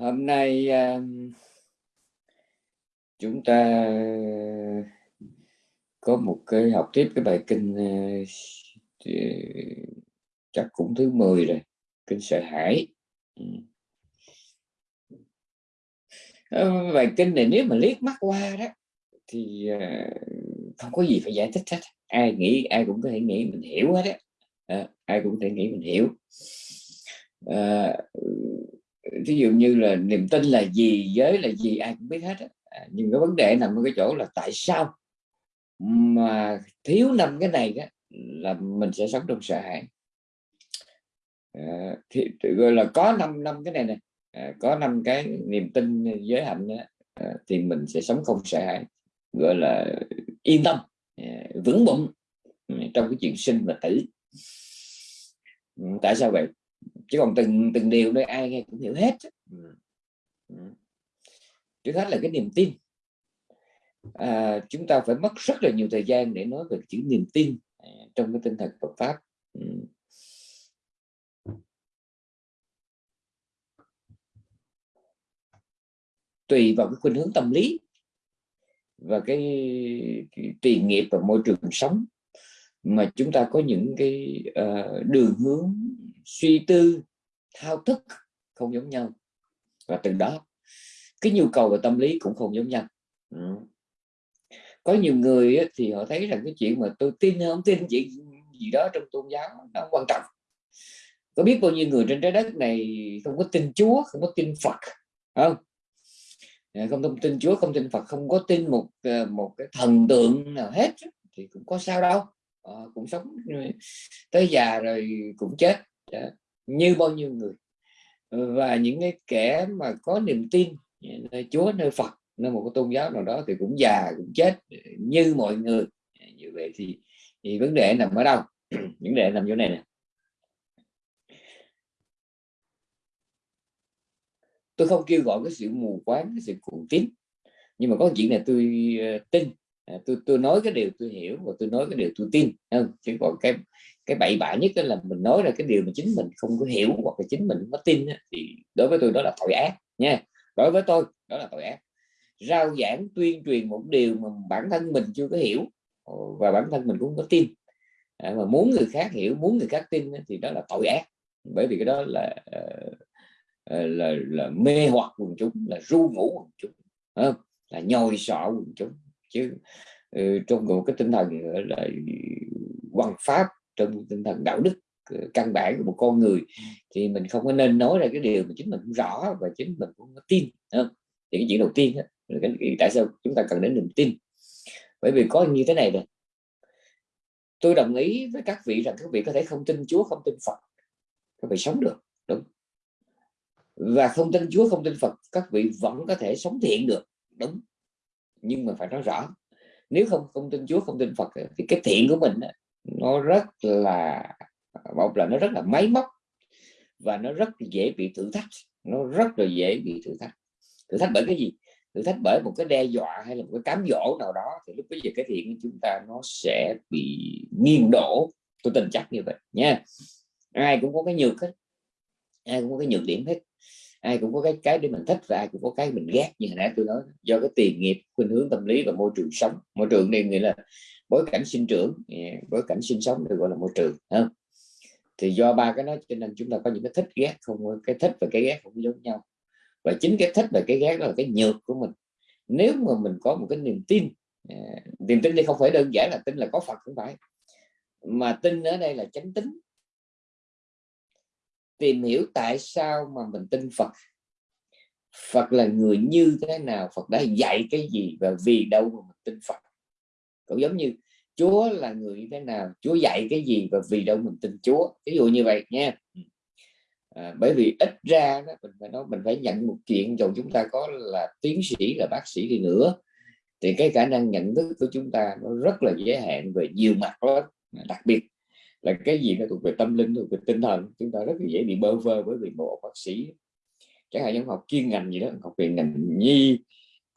hôm nay um, chúng ta uh, có một cái học tiếp cái bài kinh uh, chắc cũng thứ 10 rồi kinh sợ hãi. Ừ. Ờ, bài kinh này nếu mà liếc mắt qua đó thì ờ, không có gì phải giải thích hết. Ai nghĩ ai cũng có thể nghĩ mình hiểu hết á. À, ai cũng có thể nghĩ mình hiểu. À, thí dụ như là niềm tin là gì giới là gì ai cũng biết hết à, nhưng cái vấn đề nằm ở cái chỗ là tại sao mà thiếu năm cái này đó, là mình sẽ sống trong sợ hãi. À, thì gọi là có năm năm cái này này à, có năm cái niềm tin giới hạnh đó, à, thì mình sẽ sống không sợ hãi gọi là yên tâm à, vững bụng ừ, trong cái chuyện sinh và tử. Ừ, tại sao vậy? Chứ còn từng từng điều đây ai nghe cũng hiểu hết ừ. Ừ. trước hết là cái niềm tin à, chúng ta phải mất rất là nhiều thời gian để nói về chữ niềm tin à, trong cái tinh thần Phật pháp ừ. tùy vào cái khuynh hướng tâm lý và cái, cái tiền nghiệp và môi trường sống mà chúng ta có những cái uh, đường hướng suy tư thao thức không giống nhau. Và từ đó cái nhu cầu và tâm lý cũng không giống nhau. Ừ. có nhiều người thì họ thấy rằng cái chuyện mà tôi tin hay không tin chuyện gì đó trong tôn giáo nó quan trọng. Có biết bao nhiêu người trên trái đất này không có tin Chúa không có tin Phật không? À, không thông tin Chúa không tin Phật không có tin một ờ, một cái thần tượng nào hết thì cũng có sao đâu. À, cũng sống ờ, tới già rồi cũng chết. Dạ. như bao nhiêu người. Và những cái kẻ mà có niềm tin nơi Chúa nơi Phật nơi một cái tôn giáo nào đó thì cũng già cũng chết. Như mọi người. Dạ, như vậy thì, thì vấn đề nằm ở đâu? Vấn đề nằm chỗ này nè. Tôi không kêu gọi cái sự mù quáng cái sự cuồng tín. Nhưng mà có chuyện này tôi uh, tin. À, tôi tôi nói cái điều tôi hiểu và tôi nói cái điều tôi tin. Không? Chứ còn cái cái bậy bạ nhất là mình nói ra cái điều mà chính mình không có hiểu hoặc là chính mình không có tin thì đối với tôi đó là tội ác nha. Đối với tôi đó là tội ác. Rao giảng tuyên truyền một điều mà bản thân mình chưa có hiểu ờ, và bản thân mình cũng có tin. À, mà muốn người khác hiểu muốn người khác tin thì đó là tội ác. Bởi vì cái đó là ờ, ờ, là là mê hoặc quần chúng là ru ngủ quần chúng không? là nhồi sọ quần chúng. Chứ ừ, trong một cái tinh thần là ừ, văn pháp trong tinh thần đạo đức ờ, căn bản của một con người thì mình không có nên nói ra cái điều mà chính mình không rõ và chính mình cũng có tin không? thì cái chuyện đầu tiên đó, tại sao chúng ta cần đến niềm tin? Bởi vì có như thế này này tôi đồng ý với các vị rằng các vị có thể không tin Chúa không tin Phật các vị sống được đúng. Và không tin Chúa không tin Phật các vị vẫn có thể sống thiện được đúng. Nhưng mà phải nói rõ nếu không không tin Chúa không tin Phật thì cái thiện của mình nó rất là, một là nó rất là máy móc và nó rất dễ bị thử thách. Nó rất là dễ bị thử thách. Thử thách bởi cái gì? Thử thách bởi một cái đe dọa hay là một cái cám dỗ nào đó thì lúc bây giờ cái thiện của chúng ta nó sẽ bị nghiêng đổ. Tôi tin chắc như vậy nha. Ai cũng có cái nhược hết. Ai cũng có cái nhược điểm hết. Ai cũng có cái cái để mình thích và ai cũng có cái mình ghét như hồi nãy tôi nói. Do cái tiền nghiệp, khuynh hướng tâm lý và môi trường sống. Môi trường nên nghĩa là bối cảnh sinh trưởng bối cảnh sinh sống được gọi là môi trường không? thì do ba cái đó cho nên chúng ta có những cái thích ghét không, cái thích và cái ghét không giống nhau. Và chính cái thích và cái ghét đó là cái nhược của mình. Nếu mà mình có một cái niềm tin à, niềm tin đây không phải đơn giản là tin là có Phật không phải, mà tin ở đây là chánh tính. Tìm hiểu tại sao mà mình tin Phật. Phật là người như thế nào, Phật đã dạy cái gì và vì đâu mà mình tin Phật? Cũng giống như Chúa là người như thế nào Chúa dạy cái gì và vì đâu mình tin Chúa. Ví dụ như vậy nha. À, bởi vì ít ra đó, mình phải nói mình phải nhận một chuyện dù chúng ta có là tiến sĩ là bác sĩ đi nữa thì cái khả năng nhận thức của chúng ta nó rất là giới hạn về nhiều mặt đó đặc biệt là cái gì nó thuộc về tâm linh thuộc về tinh thần chúng ta rất là dễ bị bơ vơ bởi vì một bác sĩ chẳng hạn như học chuyên ngành gì đó học về ngành nhi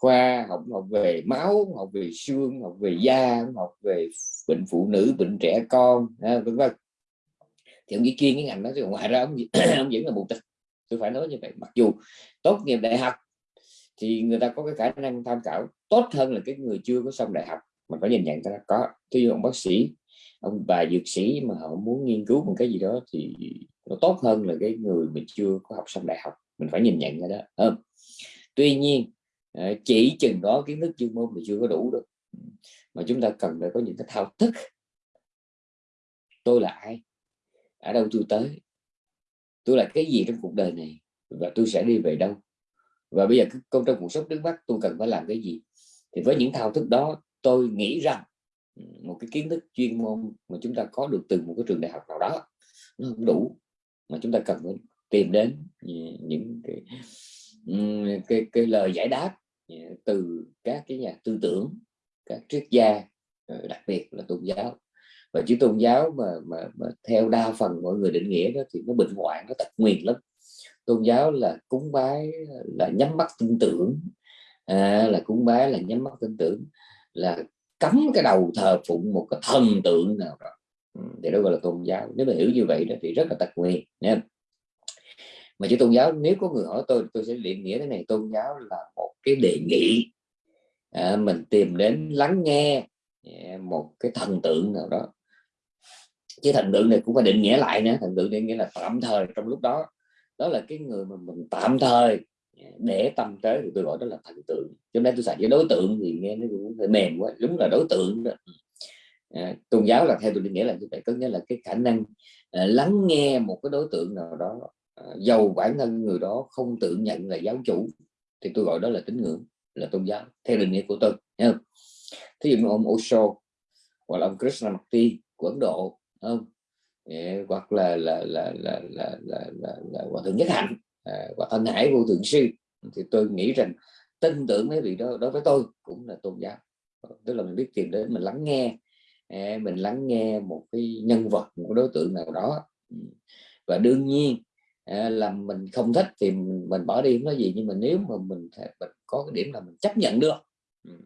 khoa học học về máu học về xương học về da học về bệnh phụ nữ bệnh trẻ con vân vân. Thì ông chỉ chuyên cái ngành đó thì ngoài ra ông, ông vẫn là một tịch. Tôi phải nói như vậy. Mặc dù tốt nghiệp đại học thì người ta có cái khả năng tham khảo tốt hơn là cái người chưa có xong đại học. Mình phải nhìn nhận ra có thí dụ ông bác sĩ ông bà dược sĩ mà họ muốn nghiên cứu một cái gì đó thì nó tốt hơn là cái người mình chưa có học xong đại học. Mình phải nhìn nhận ra đó không? Tuy nhiên chỉ chừng đó kiến thức chuyên môn thì chưa có đủ được. Ừ. Mà chúng ta cần phải có những cái thao thức. Tôi là ai? Ở đâu tôi tới? Tôi là cái gì trong cuộc đời này? Và tôi sẽ đi về đâu? Và bây giờ công trong cuộc sống trước mắt tôi cần phải làm cái gì? Thì với những thao thức đó tôi nghĩ rằng ừ, một cái kiến thức chuyên môn mà chúng ta có được từ một cái trường đại học nào đó nó không đủ. Mà chúng ta cần phải tìm đến những cái ừ, cái, cái lời giải đáp Ờ, từ các cái nhà tư tưởng các triết gia ờ, đặc biệt là tôn giáo. Và chữ tôn giáo mà, mà, mà theo đa phần mọi người định nghĩa đó thì nó bệnh hoạn nó tật nguyền lắm. Tôn giáo là cúng bái là nhắm mắt tin tưởng à, là cúng bái là nhắm mắt tin tưởng là cấm cái đầu thờ phụng một cái thần tượng nào đó. Ừ, thì đó gọi là tôn giáo. Nếu mà hiểu như vậy đó thì rất là tật nguyền nha mà chữ tôn giáo nếu có người hỏi tôi tôi sẽ định nghĩa thế này tôn giáo là một cái đề nghị à, mình tìm đến lắng nghe à, một cái thần tượng nào đó. Chứ thần tượng này cũng phải định nghĩa lại nữa thần tượng định nghĩa là tạm thời trong lúc đó. Đó là cái người mà mình tạm thời à, để tâm tới thì tôi gọi đó là thần tượng. Cho nên tôi xài cái đối tượng thì nghe nó cũng hơi mềm quá đúng là đối tượng đó. À, tôn giáo là theo tôi định nghĩa là như vậy có nghĩa là cái khả năng à, lắng nghe một cái đối tượng nào đó Ờ, dầu bản thân người đó không tự nhận là giáo chủ thì tôi gọi đó là tín ngưỡng là tôn giáo theo định nghĩa của tôi nha thí dụ như ông Osho hoặc là ông Krishnamurti của Ấn Độ không? Dạ, hoặc là là là là là là là, là hòa thượng nhất hạnh à, và thân hải vô thượng sư thì tôi nghĩ rằng tin tưởng mấy vị đó đối với tôi cũng là tôn giáo. Ờ, tức là mình biết tìm đến mình lắng nghe à, mình lắng nghe một cái nhân vật một đối tượng nào đó. Ừ. Và đương nhiên À, là mình không thích thì mình, mình bỏ đi không nói gì nhưng mà nếu mà mình, mình có cái điểm là mình chấp nhận được. Ừ.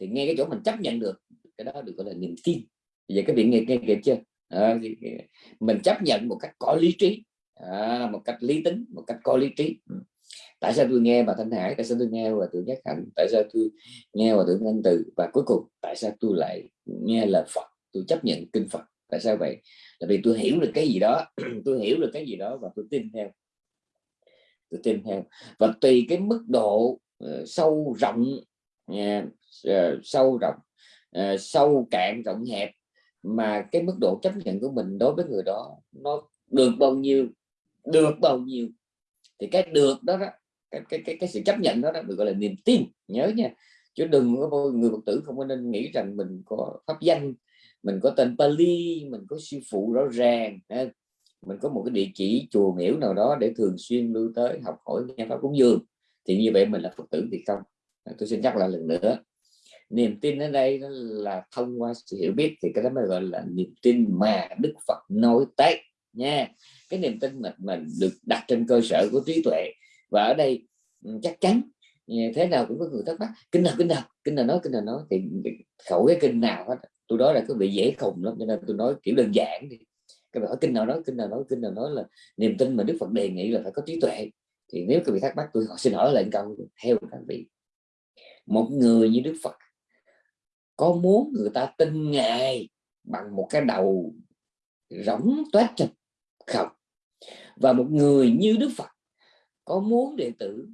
Thì nghe cái chỗ mình chấp nhận được cái đó được gọi là niềm tin. Vậy cái việc nghe nghe kịp chưa? À, mình chấp nhận một cách có lý trí. À, một cách lý tính một cách có lý trí. Ừ. Tại sao tôi nghe bà thanh hải tại sao tôi nghe và tưởng nhất hạnh tại sao tôi nghe và tưởng anh từ? Và cuối cùng tại sao tôi lại nghe lời phật tôi chấp nhận kinh phật? Tại sao vậy? Là vì tôi hiểu được cái gì đó tôi hiểu được cái gì đó và tôi tin theo. Tôi tin theo. Và tùy cái mức độ uh, sâu rộng uh, sâu rộng uh, sâu cạn rộng hẹp mà cái mức độ chấp nhận của mình đối với người đó nó được bao nhiêu được bao nhiêu thì cái được đó, đó cái, cái, cái, cái sự chấp nhận đó, đó được gọi là niềm tin nhớ nha. Chứ đừng có người phật tử không có nên nghĩ rằng mình có pháp danh mình có tên Pali, mình có sư phụ rõ ràng mình có một cái địa chỉ chùa miễu nào đó để thường xuyên lưu tới học hỏi nghe pháp cúng dường. Thì như vậy mình là phật tử thì không. À, tôi xin nhắc lại lần nữa. Niềm tin ở đây đó là thông qua sự hiểu biết thì cái đó mới gọi là niềm tin mà đức phật nói tới, nha. Cái niềm tin mà mình được đặt trên cơ sở của trí tuệ. Và ở đây ừ, chắc chắn ừ, thế nào cũng có người thắc mắc, kinh nào kinh nào kinh nào nói, kinh nào nói? Thì khẩu cái kinh nào hết tôi nói là cái vị dễ khùng lắm, cho nên tôi nói kiểu đơn giản đi. Các bạn hỏi kinh nào nói, kinh nào nói, kinh nào nói là niềm tin mà đức phật đề nghị là phải có trí tuệ. Thì nếu các vị thắc mắc, tôi xin hỏi lại câu theo các vị. Một người như đức phật có muốn người ta tin ngài bằng một cái đầu rỗng toát chật không? Và một người như Đức Phật có muốn đệ tử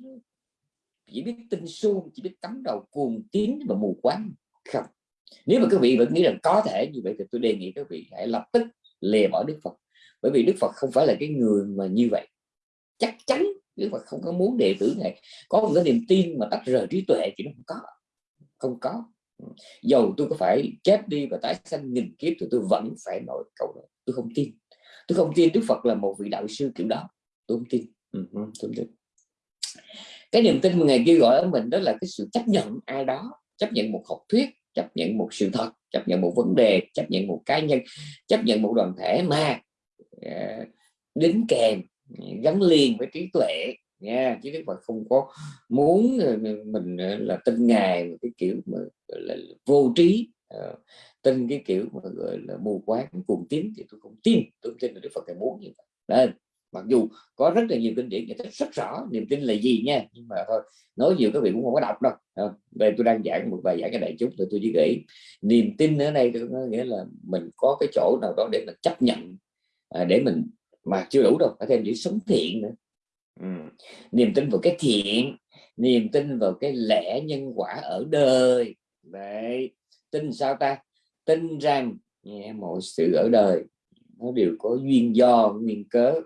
chỉ biết tin suông, chỉ biết cắm đầu cuồng tín và mù quáng không? Nếu mà các vị vẫn nghĩ rằng có thể như vậy thì tôi đề nghị các vị hãy lập tức lìa bỏ Đức Phật. Bởi vì Đức Phật không phải là cái người mà như vậy. Chắc chắn Đức Phật không có muốn đệ tử này có một cái niềm tin mà tách rời trí tuệ thì nó không có. Không có. Dầu tôi có phải chết đi và tái sanh nghìn kiếp thì tôi vẫn phải nói câu đó. Tôi không tin. Tôi không tin Đức Phật là một vị đạo sư kiểu đó. Tôi không tin. Ừ, tôi không tin. Cái niềm tin mà ngày kêu gọi ở mình đó là cái sự chấp nhận ai đó chấp nhận một học thuyết chấp nhận một sự thật chấp nhận một vấn đề chấp nhận một cá nhân chấp nhận một đoàn thể mà uh, đính kèm à, gắn liền với trí tuệ nha. Chứ đức phật không có muốn à, mình là tin ngài một cái kiểu mà là vô trí uh, tin cái kiểu mà gọi là mù quáng cuồng tín thì tôi không tin. Tôi không tin là đức phật ngài muốn như vậy. Nên mặc dù có rất là nhiều kinh điển giải thích rất rõ niềm tin là gì nha nhưng mà thôi nói nhiều các vị cũng không có đọc đâu. Ờ, đây tôi đang giảng một bài giảng cái đại chúng thì tôi chỉ nghĩ niềm tin ở đây có nghĩa là mình có cái chỗ nào đó để mình chấp nhận à, để mình mà chưa đủ đâu phải thêm chữ sống thiện nữa. Ừ. niềm tin vào cái thiện niềm tin vào cái lẽ nhân quả ở đời. Đấy tin sao ta? Tin rằng yeah, mọi sự ở đời nó đều có duyên do nguyên cớ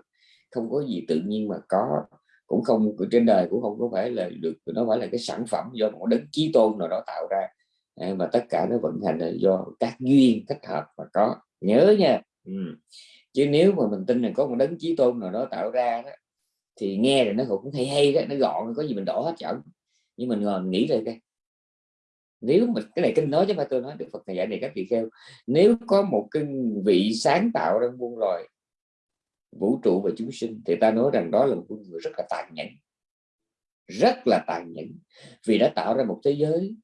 không có gì tự nhiên mà có. Cũng không trên đời cũng không có phải là được nó phải là cái sản phẩm do một đấng chí tôn nào đó tạo ra. À, mà tất cả nó vận hành là do các duyên thích hợp mà có. Nhớ nha. Ừ. chứ nếu mà mình tin là có một đấng chí tôn nào đó tạo ra đó, thì nghe rồi nó cũng hay hay đó nó gọn có gì mình đổ hết chọn nhưng mình ngồi nghĩ rồi cái nếu mà cái này kinh nói chứ mà tôi nói được Phật này dạy này các vị kheo. Nếu có một cái vị sáng tạo ra muôn loài vũ trụ và chúng sinh, thì ta nói rằng đó là một con người rất là tàn nhẫn. Rất là tàn nhẫn, vì đã tạo ra một thế giới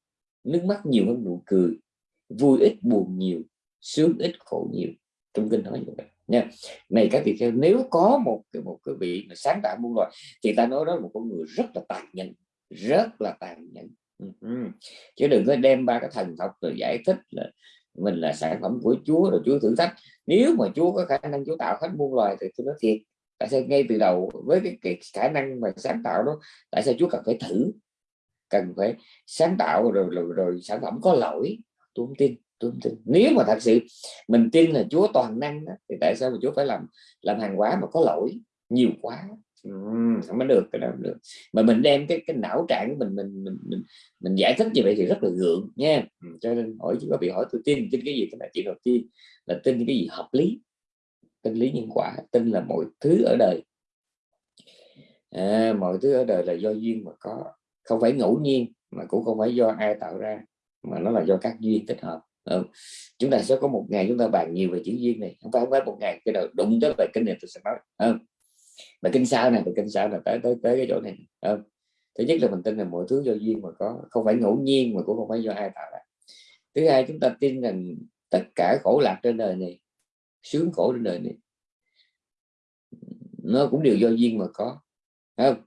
nước mắt nhiều hơn nụ cười, vui ít buồn nhiều, sướng ít khổ nhiều. Trong kinh nói như vậy. Nha. Này các vị theo nếu có một cái một cái vị mà sáng tạo muôn loài, thì ta nói đó là một con người rất là tàn nhẫn, rất là tàn nhẫn. Ừ, ừ. Chứ đừng có đem ba cái thần học rồi giải thích là mình là sản phẩm của Chúa rồi Chúa thử thách. Nếu mà Chúa có khả năng Chúa tạo hết muôn loài thì tôi nói thiệt tại sao ngay từ đầu với cái, cái khả năng mà sáng tạo đó tại sao Chúa cần phải thử? Cần phải sáng tạo rồi rồi, rồi sản phẩm có lỗi? Tôi không tin tôi không tin. Nếu mà thật sự mình tin là Chúa toàn năng đó, thì tại sao mà Chúa phải làm làm hàng hóa mà có lỗi? Nhiều quá không có được cái đó được. Mà mình đem cái cái não trạng của mình mình mình mình mình giải thích như vậy thì rất là gượng nha. Cho nên hỏi chỉ có bị hỏi tôi tin tin cái gì? Cái là chuyện đầu tiên là tin cái gì hợp lý tin lý nhân quả tin là mọi thứ ở đời. À, mọi thứ ở đời là do duyên mà có. Không phải ngẫu nhiên mà cũng không phải do ai tạo ra mà nó là do các duyên tích hợp. Ừ. chúng ta sẽ có một ngày chúng ta bàn nhiều về chữ duyên này. Không phải không phải một ngày cái đầu đụng tới về kinh này tôi sẽ nói. Ừ mà kinh sao này và kinh sao là tới tới tới cái chỗ này không? thứ nhất là mình tin là mọi thứ do duyên mà có, không phải ngẫu nhiên mà cũng không phải do ai tạo ra thứ hai, chúng ta tin rằng tất cả khổ lạc trên đời này, sướng khổ trên đời này, nó cũng đều do duyên mà có không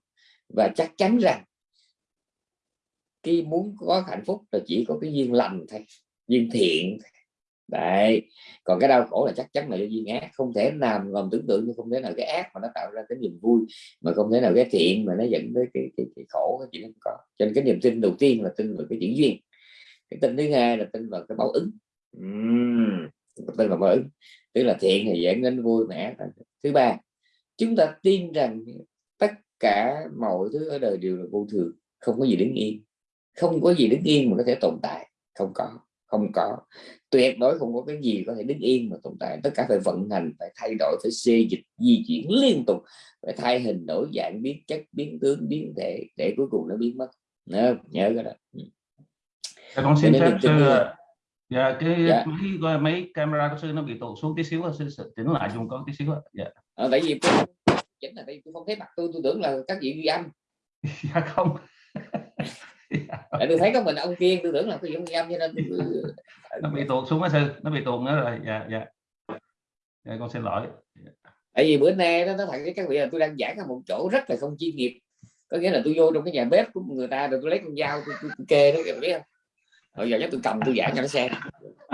và chắc chắn rằng khi muốn có hạnh phúc là chỉ có cái duyên lành thôi, duyên thiện thôi đấy. Còn cái đau khổ là chắc chắn là do duyên ác không thể làm còn tưởng tượng không thể nào cái ác mà nó tạo ra cái niềm vui mà không thể nào cái thiện mà nó dẫn tới cái, cái, cái khổ cái chuyện không có. Cho nên cái niềm tin đầu tiên là tin vào cái chuyện duyên. Cái tin thứ hai là tin vào cái báo ứng. Uhm, tin vào báo ứng. Tức là thiện thì dẫn đến vui mẻ thứ ba. Chúng ta tin rằng tất cả mọi thứ ở đời đều là vô thường không có gì đứng yên. Không có gì đứng yên mà có thể tồn tại. Không có không có. Tuyệt đối không có cái gì có thể đứng yên mà tồn tại. Tất cả phải vận hành phải thay đổi phải xê dịch di chuyển liên tục phải thay hình đổi dạng biến chất biến tướng biến thể để cuối cùng nó biến mất. Nhớ nhớ cái đó. Ừ. dạ, con xin phép sư dạ cái dạ. mấy mấy camera của sư nó bị tụt xuống tí xíu sư chỉnh lại dùng có tí xíu dạ. À, tại vì tôi chính là tại tôi không thấy mặt tôi tôi tưởng là các vị ghi âm. Dạ không tại tôi thấy có mình ông kiên tôi tưởng là ông ghi âm cho nên tôi... nó bị tuột xuống á sư nó bị tuột nữa rồi. Dạ dạ. Dạ con xin lỗi. Tại vì bữa nay nó thật với các vị là tôi đang giảng ở một chỗ rất là không chuyên nghiệp. Có nghĩa là tôi vô trong cái nhà bếp của người ta rồi tôi lấy con dao tôi, tôi, tôi kê đó biết không? Rồi giờ chắc tôi cầm tôi giảng cho nó xem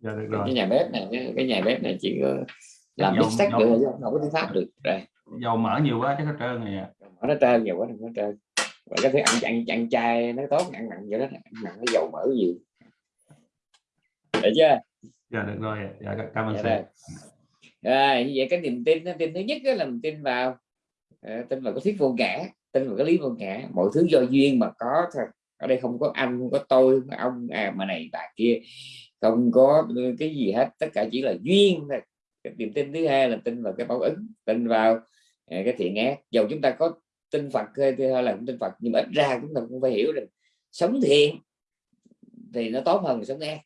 dạ, được rồi. cái nhà bếp này cái, cái nhà bếp này chỉ có làm biết sách được không có tiếng pháp được. Rồi. dầu mỡ nhiều quá chắc nó trơn này à. mỡ nó trơn nhiều quá nó trơn và cái thứ ăn chặn chặn chay nó tốt ăn mặn vậy đó ăn mặn nó dầu mỡ nhiều. Được chưa? Dạ được rồi dạ cảm ơn dạ rồi. Như vậy cái niềm tin tin thứ nhất là mình tin vào à, tin vào cái thuyết vô ngã tin vào cái lý vô ngã. Mọi thứ do duyên mà có thôi. Ở đây không có anh không có tôi không có ông à mà này bà kia. Không có cái gì hết tất cả chỉ là duyên thôi. Cái niềm tin thứ hai là tin vào cái báo ứng tin vào à, cái thiện ác. Dầu chúng ta có tin Phật hay, hay là không tin Phật. Nhưng mà ít ra chúng ta cũng phải hiểu rằng sống thiện thì nó tốt hơn sống ác.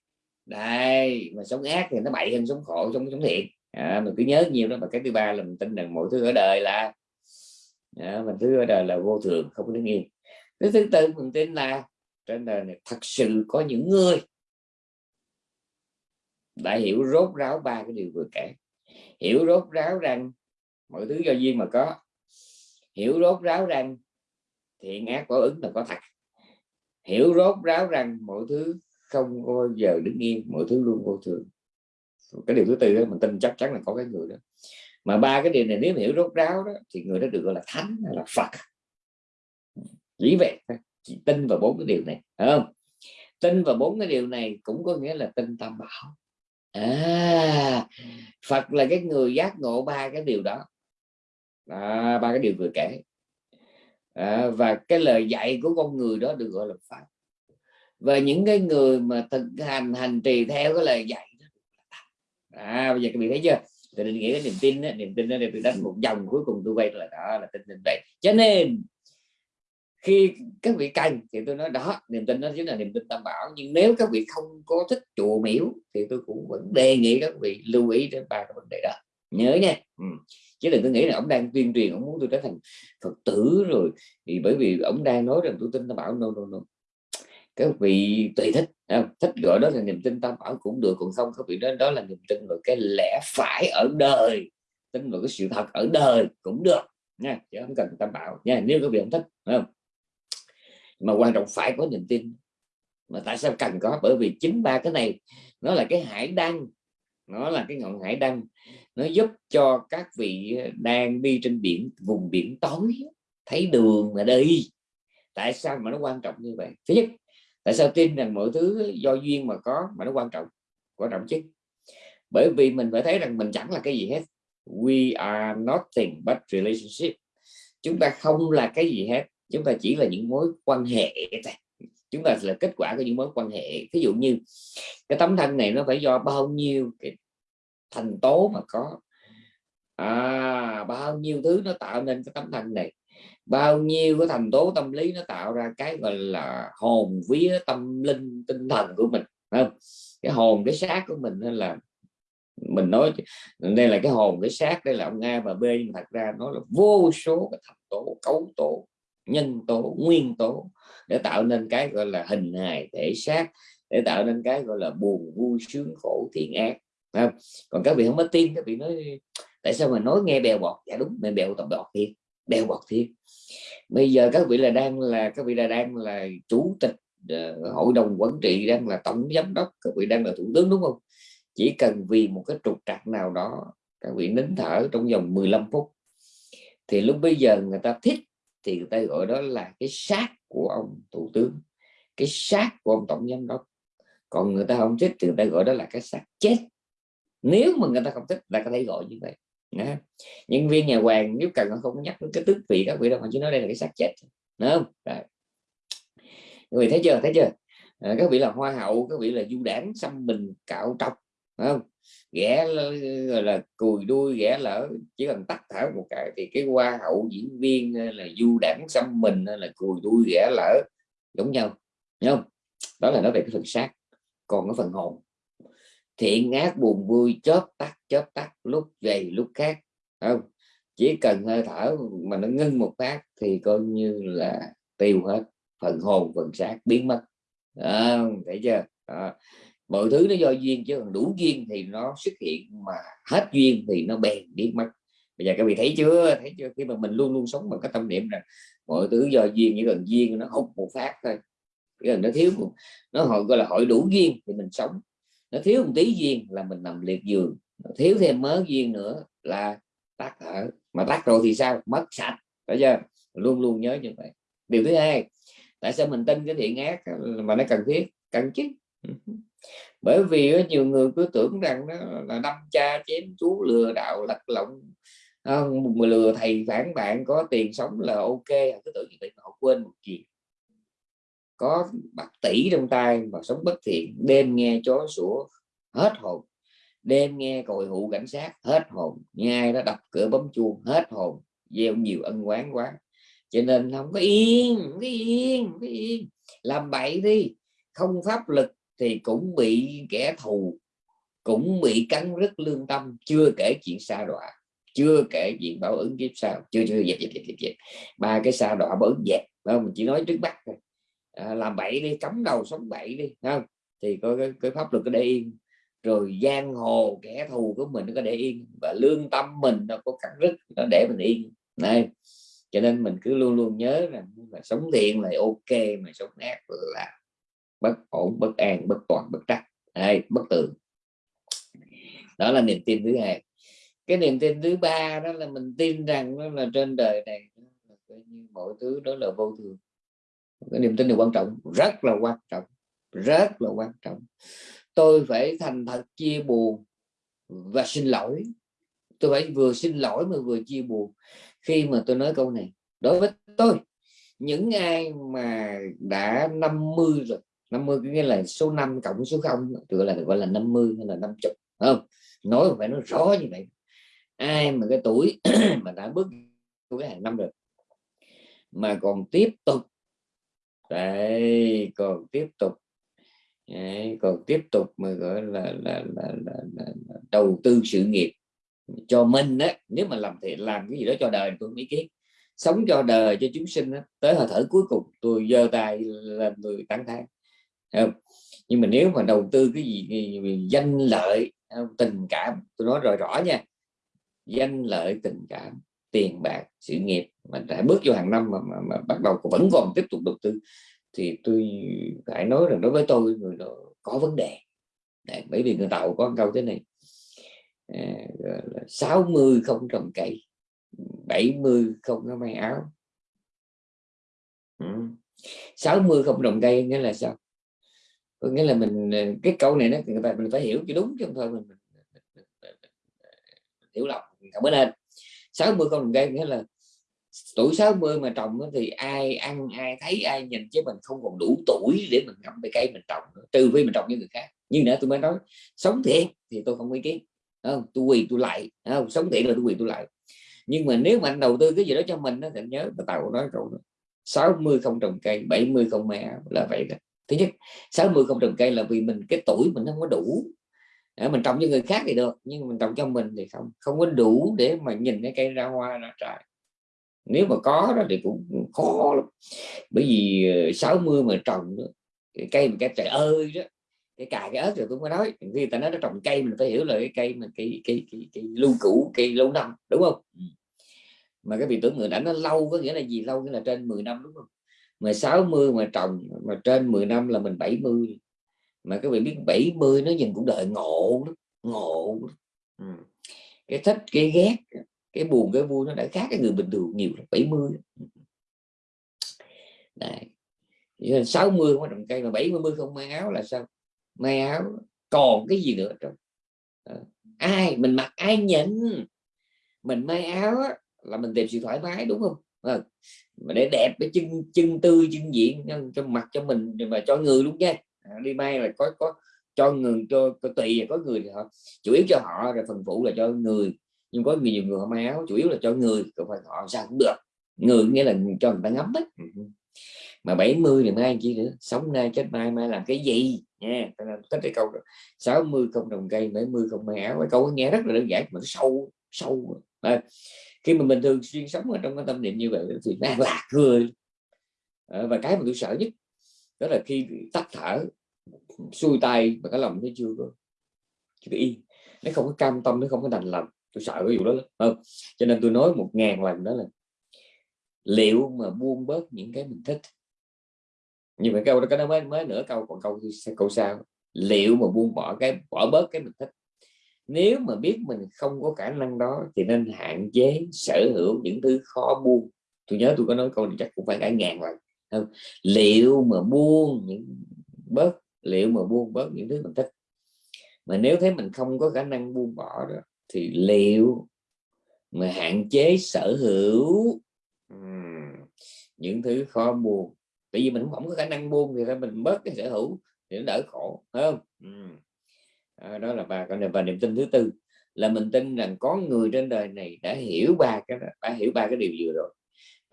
Đây mà sống ác thì nó bậy hơn sống khổ sống sống thiện à, mình cứ nhớ nhiều đó và cái thứ ba là mình tin rằng mọi thứ ở đời là à, mình thứ ở đời là vô thường không có đứng yên cái thứ tư mình tin là trên đời này thật sự có những người đã hiểu rốt ráo ba cái điều vừa kể. Hiểu rốt ráo rằng mọi thứ do duyên mà có hiểu rốt ráo rằng thiện ác có ứng là có thật. Hiểu rốt ráo rằng mọi thứ không bao giờ đứng yên, mọi thứ luôn vô thường. Cái điều thứ tư đó, mình tin chắc chắn là có cái người đó. Mà ba cái điều này, nếu hiểu rốt ráo đó, thì người đó được gọi là thánh hay là phật. Chỉ vậy chỉ tin vào bốn cái điều này đúng không? Tin vào bốn cái điều này cũng có nghĩa là tin tam bảo. À phật là cái người giác ngộ ba cái điều đó ba cái điều vừa kể. À, và cái lời dạy của con người đó được gọi là pháp. Và những cái người mà thực hành hành trì theo cái lời dạy đó à bây giờ các vị thấy chưa? Thì định nghĩa cái niềm tin đó, niềm tin đó để tôi đánh một dòng cuối cùng tôi quay lại đó là tin tin vậy cho nên khi các vị cần thì tôi nói đó niềm tin đó chính là niềm tin tam bảo nhưng nếu các vị không có thích chùa miếu thì tôi cũng vẫn đề nghị các vị lưu ý đến ba cái vấn đề đó. Nhớ nha. Ừ chứ đừng có nghĩ là ông đang tuyên truyền, ông muốn tôi trở thành phật tử rồi. Thì bởi vì ông đang nói rằng tôi tin tam bảo, no no no. Các vị tùy thích không? thích gọi đó là niềm tin tam bảo cũng được, còn không các vị đó đó là niềm tin vào cái lẽ phải ở đời. Tin vào cái sự thật ở đời cũng được, nha, chứ không cần tam bảo, nha, nếu các vị không thích không? Mà quan trọng phải có niềm tin. Mà tại sao cần có? Bởi vì chính ba cái này, nó là cái hải đăng, nó là cái ngọn hải đăng nó giúp cho các vị đang đi trên biển, vùng biển tối, thấy đường mà đi. Tại sao mà nó quan trọng như vậy? Thứ nhất, tại sao tin rằng mọi thứ do duyên mà có mà nó quan trọng? Quan trọng chứ? Bởi vì mình phải thấy rằng mình chẳng là cái gì hết. We are nothing but relationship. Chúng ta không là cái gì hết. Chúng ta chỉ là những mối quan hệ chúng ta là kết quả của những mối quan hệ. Ví dụ như cái tấm thân này nó phải do bao nhiêu cái thành tố mà có. À, bao nhiêu thứ nó tạo nên cái tấm thân này. Bao nhiêu cái thành tố tâm lý nó tạo ra cái gọi là hồn vía tâm linh tinh thần của mình không? Cái hồn cái xác của mình nên là mình nói đây là cái hồn cái xác đây là ông A và B nhưng thật ra nó là vô số cái thành tố cấu tố nhân tố nguyên tố để tạo nên cái gọi là hình hài thể xác để tạo nên cái gọi là buồn vui sướng khổ thiện ác không? còn các vị không có tin các vị nói tại sao mà nói nghe bèo bọt? Dạ đúng mình bèo tập bọt thiệt bèo bọt thiệt. Bây giờ các vị là đang là các vị là đang là chủ tịch uh, hội đồng quản trị đang là tổng giám đốc các vị đang là thủ tướng đúng không? Chỉ cần vì một cái trục trặc nào đó các vị nín thở trong vòng 15 phút thì lúc bây giờ người ta thích thì người ta gọi đó là cái xác của ông thủ tướng cái xác của ông tổng giám đốc. Còn người ta không thích thì người ta gọi đó là cái xác chết nếu mà người ta không thích ta có thể gọi như vậy. Đó. nhân viên nhà hoàng nếu cần không nhắc đến cái tước vị các vị đâu mà chỉ nói đây là cái xác chết đúng không? Rồi. người thấy chưa? Thấy chưa? À, các vị là hoa hậu các vị là du đảng xăm mình cạo trọc không? Ghẻ là, là cùi đuôi ghẻ lỡ chỉ cần tắt thở một cái thì cái hoa hậu diễn viên ờ, là du đảng xăm mình ờ, là cùi đuôi ghẻ lỡ giống nhau. Đúng không? Đó là nói về cái phần xác còn cái phần hồn thiện ác buồn vui chớp tắt chớp tắt lúc về lúc khác không? Chỉ cần hơi thở mà nó ngưng một phát thì coi như là tiêu hết phần hồn phần xác biến mất. À, thấy chưa? À, mọi thứ nó do duyên chứ còn đủ duyên thì nó xuất hiện mà hết duyên thì nó bèn biến mất. Bây giờ các vị thấy chưa? Thấy chưa? Khi mà mình luôn luôn sống bằng cái tâm niệm rằng mọi thứ do duyên chỉ cần duyên nó hút một phát thôi. Cái gần nó thiếu nó hội gọi là hội đủ duyên thì mình sống nó thiếu một tí duyên là mình nằm liệt giường. Nó thiếu thêm mớ duyên nữa là tắt thở. Mà tắt rồi thì sao? Mất sạch. Phải chưa? Luôn luôn nhớ như vậy. Điều thứ hai, tại sao mình tin cái thiện ác mà nó cần thiết? Cần chứ? Bởi vì nhiều người cứ tưởng rằng nó là đâm cha chém chú lừa đạo lật lọng. Lừa thầy phản bạn, có tiền sống là ok. Cứ tưởng như vậy họ quên một chuyện có bạc tỷ trong tay mà sống bất thiện đêm nghe chó sủa hết hồn. Đêm nghe còi hụ cảnh sát hết hồn. Nhai nó đập cửa bấm chuông hết hồn. Gieo nhiều ân quán quá. Cho nên không có yên không có yên không có yên. Làm bậy đi. Không pháp lực thì cũng bị kẻ thù cũng bị cắn rứt lương tâm. Chưa kể chuyện xa đọa chưa kể chuyện bảo ứng kiếp sau chưa chưa dẹp dẹp dẹp dẹp, ba cái xa đọa bảo ứng dẹp không? Mình chỉ nói trước mắt thôi à, làm bậy đi cấm đầu sống bậy đi không? Thì có cái, cái pháp luật có để yên. Rồi giang hồ kẻ thù của mình nó có để yên và lương tâm mình nó có cắt rứt nó để mình yên. Này cho nên mình cứ luôn luôn nhớ rằng là sống thiện là ok mà sống ác là bất ổn bất an bất toàn bất trắc. Đây bất tường. Đó là niềm tin thứ hai. Cái niềm tin thứ ba đó là mình tin rằng đó là trên đời này như mọi thứ đó là vô thường cái niềm tin này quan trọng, rất là quan trọng, rất là quan trọng. Tôi phải thành thật chia buồn và xin lỗi. Tôi phải vừa xin lỗi mà vừa chia buồn. Khi mà tôi nói câu này, đối với tôi, những ai mà đã 50 rồi 50 nghĩa là số 5 cộng số 0 gọi là gọi là 50 hay là 50 không? Nói phải nói rõ như vậy. Ai mà cái tuổi mà đã bước cái hàng năm rồi, mà còn tiếp tục đấy còn tiếp tục. Đấy, còn tiếp tục mà gọi là là, là, là, là, là đầu tư sự nghiệp cho mình á. Nếu mà làm thì làm cái gì đó cho đời tôi ý kiến sống cho đời cho chúng sinh đó. tới hơi thở cuối cùng tôi giơ tay lên tôi tán thán. Không? nhưng mà nếu mà đầu tư cái gì, gì danh lợi tình cảm tôi nói rồi rõ nha. Danh lợi tình cảm tiền bạc sự nghiệp mà đã bước vô hàng năm mà, mà, mà bắt đầu vẫn còn tiếp tục đầu tư thì tôi phải nói rằng đối với tôi người đó có vấn đề Đấy, bởi vì người tàu có câu thế này à, 60 không trồng cây 70 không có may áo ừ. 60 không trồng cây nghĩa là sao có nghĩa là mình cái câu này nó người ta mình phải hiểu cho đúng chứ không thôi mình, mình, mình, mình, mình, mình hiểu lầm không có nên 60 không trồng cây nghĩa là tuổi 60 mà trồng thì ai ăn, ai thấy, ai nhìn chứ mình không còn đủ tuổi để mình ngậm cái cây mình trồng nữa. trừ phi mình trồng với người khác. Nhưng nữa tôi mới nói, sống thiện thì tôi không ý kiến không? Tôi quỳ tôi lại không? Sống thiện là tôi quỳ tôi lại. Nhưng mà nếu mà anh đầu tư cái gì đó cho mình thì nhớ tàu nói rồi đó 60 không trồng cây 70 không mẹ là vậy đó. Thứ nhất 60 không trồng cây là vì mình, cái tuổi mình không có đủ để mình trồng cho người khác thì được nhưng mình trồng cho mình thì không không có đủ để mà nhìn cái cây ra hoa ra trái. Nếu mà có đó thì cũng khó lắm. Bởi vì 60 ờ, mà trồng cái cây mà cái trời ơi đó cái cài cái ớt rồi tôi mới nói khi ta nói nó trồng cây mình phải hiểu là cái cây mà cái cái cái, cái lưu cũ cây lâu năm đúng không? Ừ. mà cái vị tưởng người đã nó lâu có nghĩa là gì? Lâu nghĩa là trên 10 năm đúng không? Mà 60 mà trồng mà trên 10 năm là mình 70 mà các vị biết 70 nó nhìn cũng đợi ngộ ngộ. Ừ. cái thích cái ghét cái buồn cái vui nó đã khác cái người bình thường nhiều 70 Đấy. 60 không trồng cây mà 70 không may áo là sao may áo còn cái gì nữa trong ai mình mặc ai nhìn mình may áo á, là mình tìm sự thoải mái đúng không à, mà để đẹp cái chân chân tươi chân diện cho mặt cho mình và cho người luôn nha đi may là có có cho người cho, cho tùy có người thì họ chủ yếu cho họ rồi phần phụ là cho người. Nhưng có nhiều người họ may áo chủ yếu là cho người còn phải họ sao cũng được. Người nghĩa là cho người ta ngắm ấy mà 70 thì mai chi nữa? Sống nay chết mai mai làm cái gì? Nha thích cái câu đó. 60 không trồng cây 70 không may áo. Cái câu nghe rất là đơn giản mà nó sâu sâu à, khi mà mình thường xuyên sống ở trong cái tâm niệm như vậy thì nó lạc cười. À, và cái mà tôi sợ nhất đó là khi tắt thở, xuôi tay mà cái lòng nó chưa có, chưa yên. Nó không có cam tâm, nó không có đành lòng. Tôi sợ cái vụ đó không, cho nên tôi nói một ngàn lần đó là liệu mà buông bớt những cái mình thích? Như vậy câu đó, cái nó mới mới nửa câu, còn câu câu sau. Liệu mà buông bỏ cái, bỏ bớt cái mình thích? Nếu mà biết mình không có khả năng đó, thì nên hạn chế sở hữu những thứ khó buông. Tôi nhớ tôi có nói câu này chắc cũng phải cả ngàn lần? Liệu mà buông những bớt liệu mà buông bớt những thứ mình thích. Mà nếu thấy mình không có khả năng buông bỏ đó thì liệu mà hạn chế sở hữu? Những thứ khó buông. Tại vì mình không có khả năng buông thì mình bớt cái sở hữu thì nó đỡ khổ phải không? À, đó là ba cái và niềm tin thứ tư là mình tin rằng có người trên đời này đã hiểu ba cái đã hiểu ba cái điều vừa rồi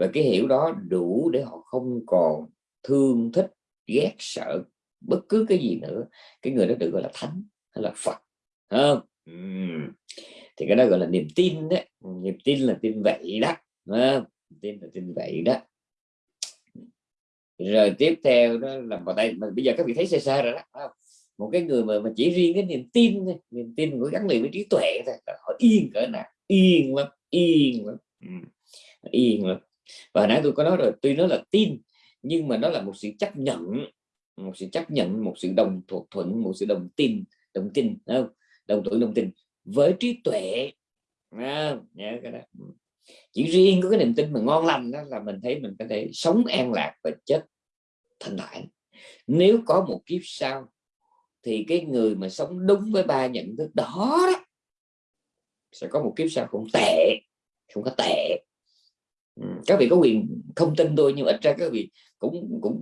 và cái hiểu đó đủ để họ không còn thương thích ghét sợ bất cứ cái gì nữa. Cái người đó được gọi là thánh hay là phật không? Thì cái đó gọi là niềm tin đấy. Niềm tin là tin vậy đó không? tin là tin vậy đó. Rồi tiếp theo đó là vào đây mà bây giờ các vị thấy xa xa rồi đó một cái người mà, mà chỉ riêng cái niềm tin thôi niềm tin của gắn liền với trí tuệ thôi họ yên cỡ nào yên lắm yên lắm. Ừ. yên lắm và nãy tôi có nói rồi tuy nó là tin nhưng mà nó là một sự chấp nhận một sự chấp nhận một sự đồng thuận thuận một sự đồng tin đồng tin không? Đồng thuận đồng tin. Với trí tuệ à, nhớ cái đó. Chỉ riêng có cái niềm tin mà ngon lành đó là mình thấy mình có thể sống an lạc và chết thanh thản. Nếu có một kiếp sau thì cái người mà sống đúng với ba nhận thức đó, đó sẽ có một kiếp sau không tệ không có tệ các vị có quyền không tin tôi nhưng ít ra các vị cũng cũng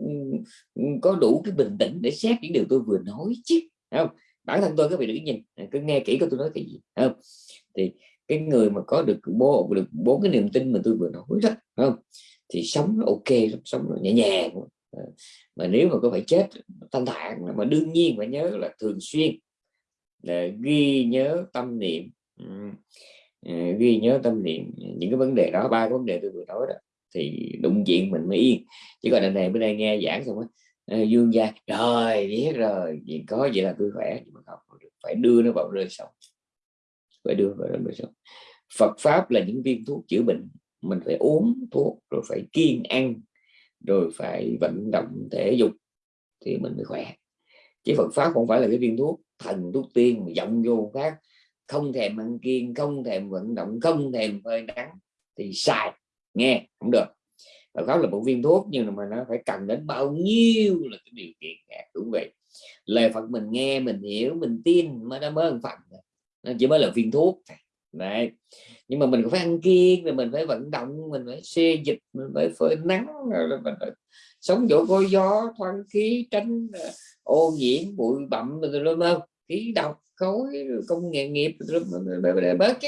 có đủ cái bình tĩnh để xét những điều tôi vừa nói chứ không? Bản thân tôi, các vị đừng nhìn à, cứ nghe kỹ của tôi nói cái gì không? Thì cái người mà có được bố, được bốn cái niềm tin mà tôi vừa nói đó không? Thì sống nó ok sống nó nhẹ nhàng à. mà nếu mà có phải chết, thanh thản mà đương nhiên phải nhớ là thường xuyên để ghi nhớ tâm niệm Ờ, ghi nhớ tâm niệm ờ, những cái vấn đề đó, ba cái vấn đề tôi vừa nói đó, thì đụng chuyện mình mới yên. Chứ còn anh này bữa nay nghe giảng xong á dương gia rồi biết rồi gì có vậy là tôi khỏe. Nhưng mà không phải đưa nó vào rơi sống. Phải đưa vào rơi sống. Phật pháp là những viên thuốc chữa bệnh, mình phải uống thuốc, rồi phải kiêng ăn, rồi phải vận động thể dục thì mình mới khỏe. Chứ Phật pháp không phải là cái viên thuốc thần, thuốc tiên mà dọng vô khác không thèm ăn kiêng, không thèm vận động, không thèm phơi nắng thì sai nghe không được. Và đó là một viên thuốc, nhưng mà nó phải cần đến bao nhiêu là cái điều kiện khác, đúng vậy. Lời Phật mình nghe, mình hiểu, mình tin, mới nó mới phật nó chỉ mới là viên thuốc đấy. Nhưng mà mình phải ăn kiêng rồi mình phải vận động, mình phải xê dịch, mình phải phơi nắng rồi mình phải sống chỗ có gió, thoáng khí, tránh ờ, ô nhiễm, bụi bặm, rồi đúng không khí độc khối công nghệ nghiệp bớt chứ.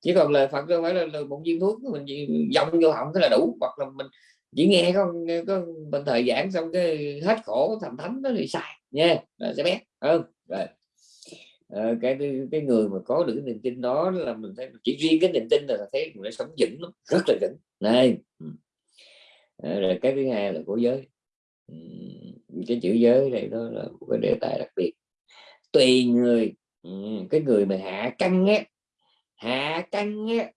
Chỉ còn lời Phật không phải là, là một viên thuốc mình dòng vô họng thế là đủ. Hoặc là mình chỉ nghe có, có bên thời giảng xong cái hết khổ thành thánh đó thì sai nha sẽ bé hơn rồi. À, cái cái người mà có được cái niềm tin đó là mình thấy chỉ riêng cái niềm tin là thấy người sống vững lắm rất là vững. Này. À, rồi cái thứ hai là của giới. Cái chữ giới này đó là một cái đề tài đặc biệt tùy người. Ừ, cái người mà hạ căng á hạ căng á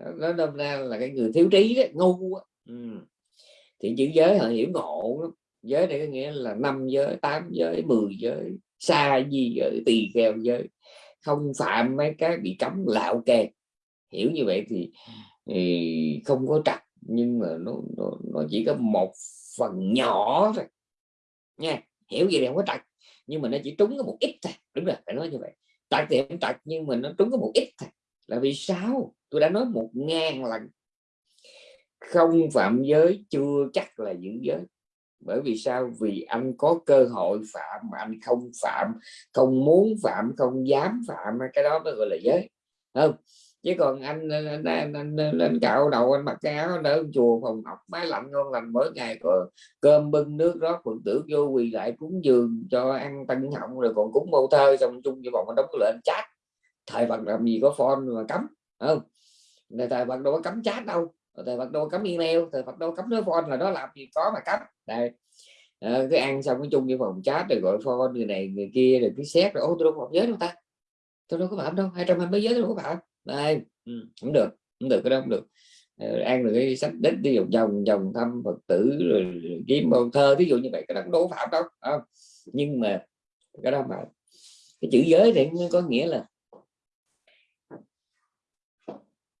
à, nó đâm ra là cái người thiếu trí đó, ngu á. Ừ. thì chữ giới họ hiểu ngộ lắm. Giới này có nghĩa là năm giới tám giới 10 giới xa gì giới tỳ kheo giới. Không phạm mấy cái bị cấm lạo kè hiểu như vậy thì, thì không có trật nhưng mà nó, nó nó chỉ có một phần nhỏ thôi. Nha hiểu gì thì không có trật nhưng mà nó chỉ trúng có một ít thôi. Đúng rồi, phải nói như vậy. Tại thì không tật nhưng mà nó trúng có một ít thôi. Là vì sao? Tôi đã nói một ngàn lần. Không phạm giới chưa chắc là giữ giới. Bởi vì sao? Vì anh có cơ hội phạm mà anh không phạm. Không muốn phạm, không dám phạm, cái đó mới gọi là giới. Không? Chứ còn anh anh, anh, anh, lên cạo đầu anh mặc cái áo đỡ chùa phòng học máy lạnh ngon lành mỗi ngày có cơm bưng nước rót phật tử vô quỳ lại cúng dường cho ăn tăng họng rồi còn cúng mâu thơ xong chung với bọn anh đóng lên chat. Thời Phật làm gì có phone mà cấm không? Thời Phật đâu có cấm chat đâu. Thời Phật đâu có cấm email thời Phật đâu cấm nói phone là đó làm gì có mà cấm. Đây. À, cứ ăn xong cái chung với phòng chat rồi gọi phone người này người kia rồi cứ xét rồi ô tôi đâu có giới đâu ta? Tôi đâu có phạm đâu hai trăm hai mươi giới tôi đâu có phạm đây ừ, được cũng được cái đó cũng được ờ, ăn được cái sách đích đi vòng vòng vòng thăm phật tử rồi kiếm bầu thơ ví dụ như vậy cái đó đổ phạm đâu không? nhưng mà cái đó mà cái chữ giới thì có nghĩa là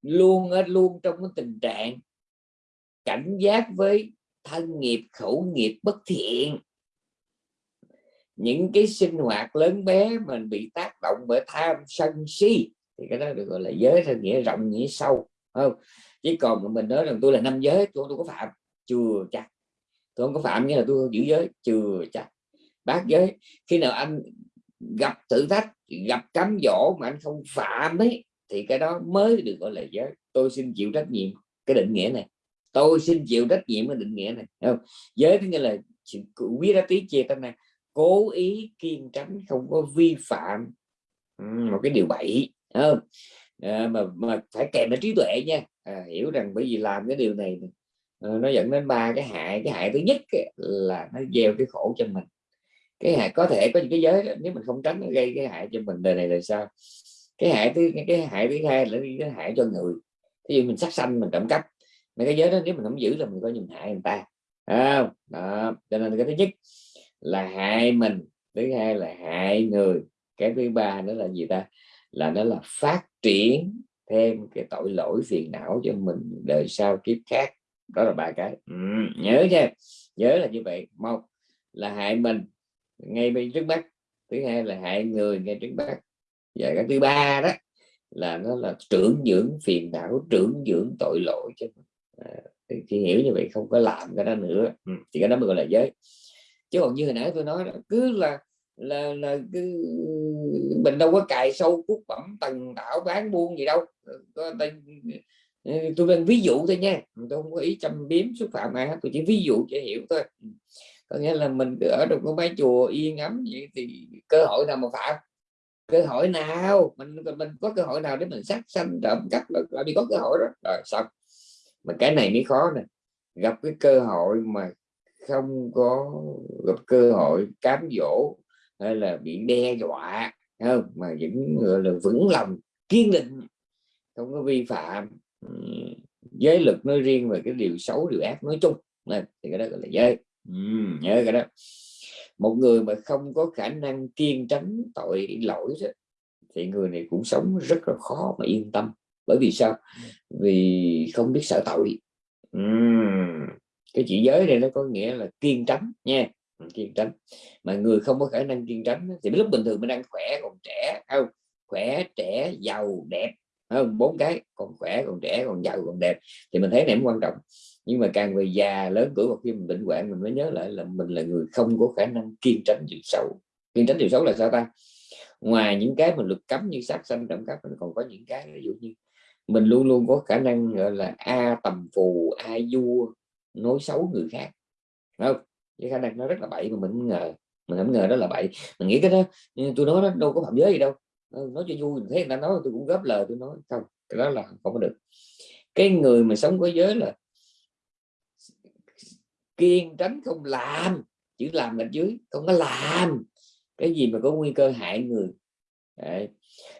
luôn luôn trong cái tình trạng cảnh giác với thân nghiệp khẩu nghiệp bất thiện những cái sinh hoạt lớn bé mình bị tác động bởi tham sân si thì cái đó được gọi là giới theo nghĩa rộng, nghĩa sâu không? Chứ còn mà mình nói rằng tôi là năm giới, tôi tôi có phạm chưa chắc tôi không có phạm nghĩa là tôi giữ giới chưa chắc bác giới. Khi nào anh gặp thử thách, gặp cám dỗ mà anh không phạm ấy, thì cái đó mới được gọi là giới. Tôi xin chịu trách nhiệm cái định nghĩa này. Tôi xin chịu trách nhiệm cái định nghĩa này không? Giới nghĩa là quý ra tí chia tên này. Cố ý kiên tránh, không có vi phạm một cái điều bậy không? À, mà mà phải kèm đến trí tuệ nha. À, hiểu rằng bởi vì làm cái điều này ờ, nó dẫn đến ba cái hại. Cái hại thứ nhất là nó gieo cái khổ cho mình. Cái hại có thể có những cái giới đó, nếu mình không tránh nó gây cái hại cho mình đời này là sao cái hại thứ cái hại thứ hai là cái hại cho người. Ví dụ mình sát sanh mình trộm cắp mấy cái giới đó nếu mình không giữ là mình coi như hại người ta. Không? Đó cho nên cái thứ nhất là hại mình thứ hai là hại người cái thứ ba nữa là gì ta? Là nó là phát triển thêm cái tội lỗi phiền não cho mình đời sau kiếp khác. Đó là ba cái. Ừ, nhớ nha. Nhớ là như vậy. Một là hại mình ngay bên trước mắt. Thứ hai là hại người ngay trước mắt. Và cái thứ ba đó là nó là trưởng dưỡng phiền não trưởng dưỡng tội lỗi chứ à, thì hiểu như vậy không có làm cái đó nữa. Ừ, thì cái đó mới gọi là giới. Chứ còn như hồi nãy tôi nói đó, cứ là là là cứ mình đâu có cài sâu cút bẩm tầng tạo bán buôn gì đâu. Có tên tôi đang ví dụ thôi nha. Tôi không có ý châm biếm xúc phạm ai hết tôi chỉ ví dụ cho hiểu thôi. Có nghĩa là mình ở trong cái mái chùa yên ấm vậy thì cơ hội nào mà phạm? Cơ hội nào? Mình mình có cơ hội nào để mình sát sanh trộm cắp là đi có cơ hội đó. Rồi xong. Mà cái này mới khó nè. Gặp cái cơ hội mà không có gặp cơ hội cám dỗ hay là bị đe dọa không? Mà vẫn gọi là vững lòng kiên định không có vi phạm giới lực nói riêng và cái điều xấu điều ác nói chung. Nên thì cái đó gọi là giới. Ừ, nhớ cái đó. Một người mà không có khả năng kiên tránh tội lỗi đó, thì người này cũng sống rất là khó mà yên tâm. Bởi vì sao? Vì không biết sợ tội. Ừ. cái chữ giới này nó có nghĩa là kiên tránh nha kiên tránh. Mà người không có khả năng kiên tránh thì lúc bình thường mình đang khỏe còn trẻ không? Khỏe, trẻ, giàu, đẹp không? Bốn cái, còn khỏe, còn trẻ, còn giàu, còn đẹp. Thì mình thấy này quan trọng. Nhưng mà càng về già, lớn tuổi một khi mình bệnh hoạn, mình mới nhớ lại là mình là người không có khả năng kiên tránh điều xấu kiên tránh điều xấu là sao ta? Ngoài những cái mình luật cấm như sát sanh, trộm cắp, mình còn có những cái, ví dụ như mình luôn luôn có khả năng, gọi là, a tầm phù, a vua, nói xấu người khác không? Cái khả năng nó rất là bậy mà mình không ngờ, mình không ngờ đó là bậy. Mình nghĩ cái đó tôi nói nó đâu có phạm giới gì đâu. Ờ, nói cho vui mình thấy người ta nói tôi cũng góp lời tôi nói. Không, cái đó là không có được. Cái người mà sống có giới là kiên tránh không làm, chỉ làm bên dưới, không có làm. Cái gì mà có nguy cơ hại người, Đấy.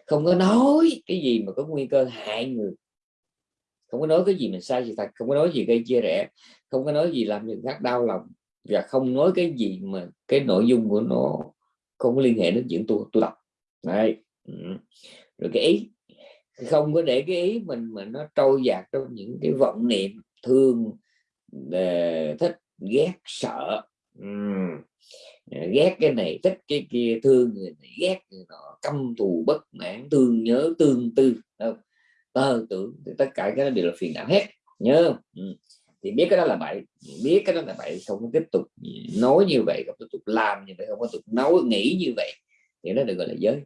không có nói cái gì mà có nguy cơ hại người. Không có nói cái gì mình sai sự thật, không có nói gì gây chia rẽ, không có nói gì làm người khác đau lòng và không nói cái gì mà cái nội dung của nó không có liên hệ đến chuyện tôi tôi đọc Đấy. Ừ. rồi cái ý, không có để cái ý mình mà nó trôi dạt trong những cái vọng niệm, thương ờ, thích, ghét, sợ ừ. ghét cái này, thích cái kia, thương người này, ghét người nọ, căm thù, bất mãn, thương nhớ, tương tư không? tơ tưởng tất cả cái đó đều là phiền não hết, nhớ ừ thì biết cái đó là bậy. Biết cái đó là bậy không có tiếp tục nói như vậy không tiếp tục làm như vậy không có tiếp tục nói nghĩ như vậy. Thì nó được gọi là giới.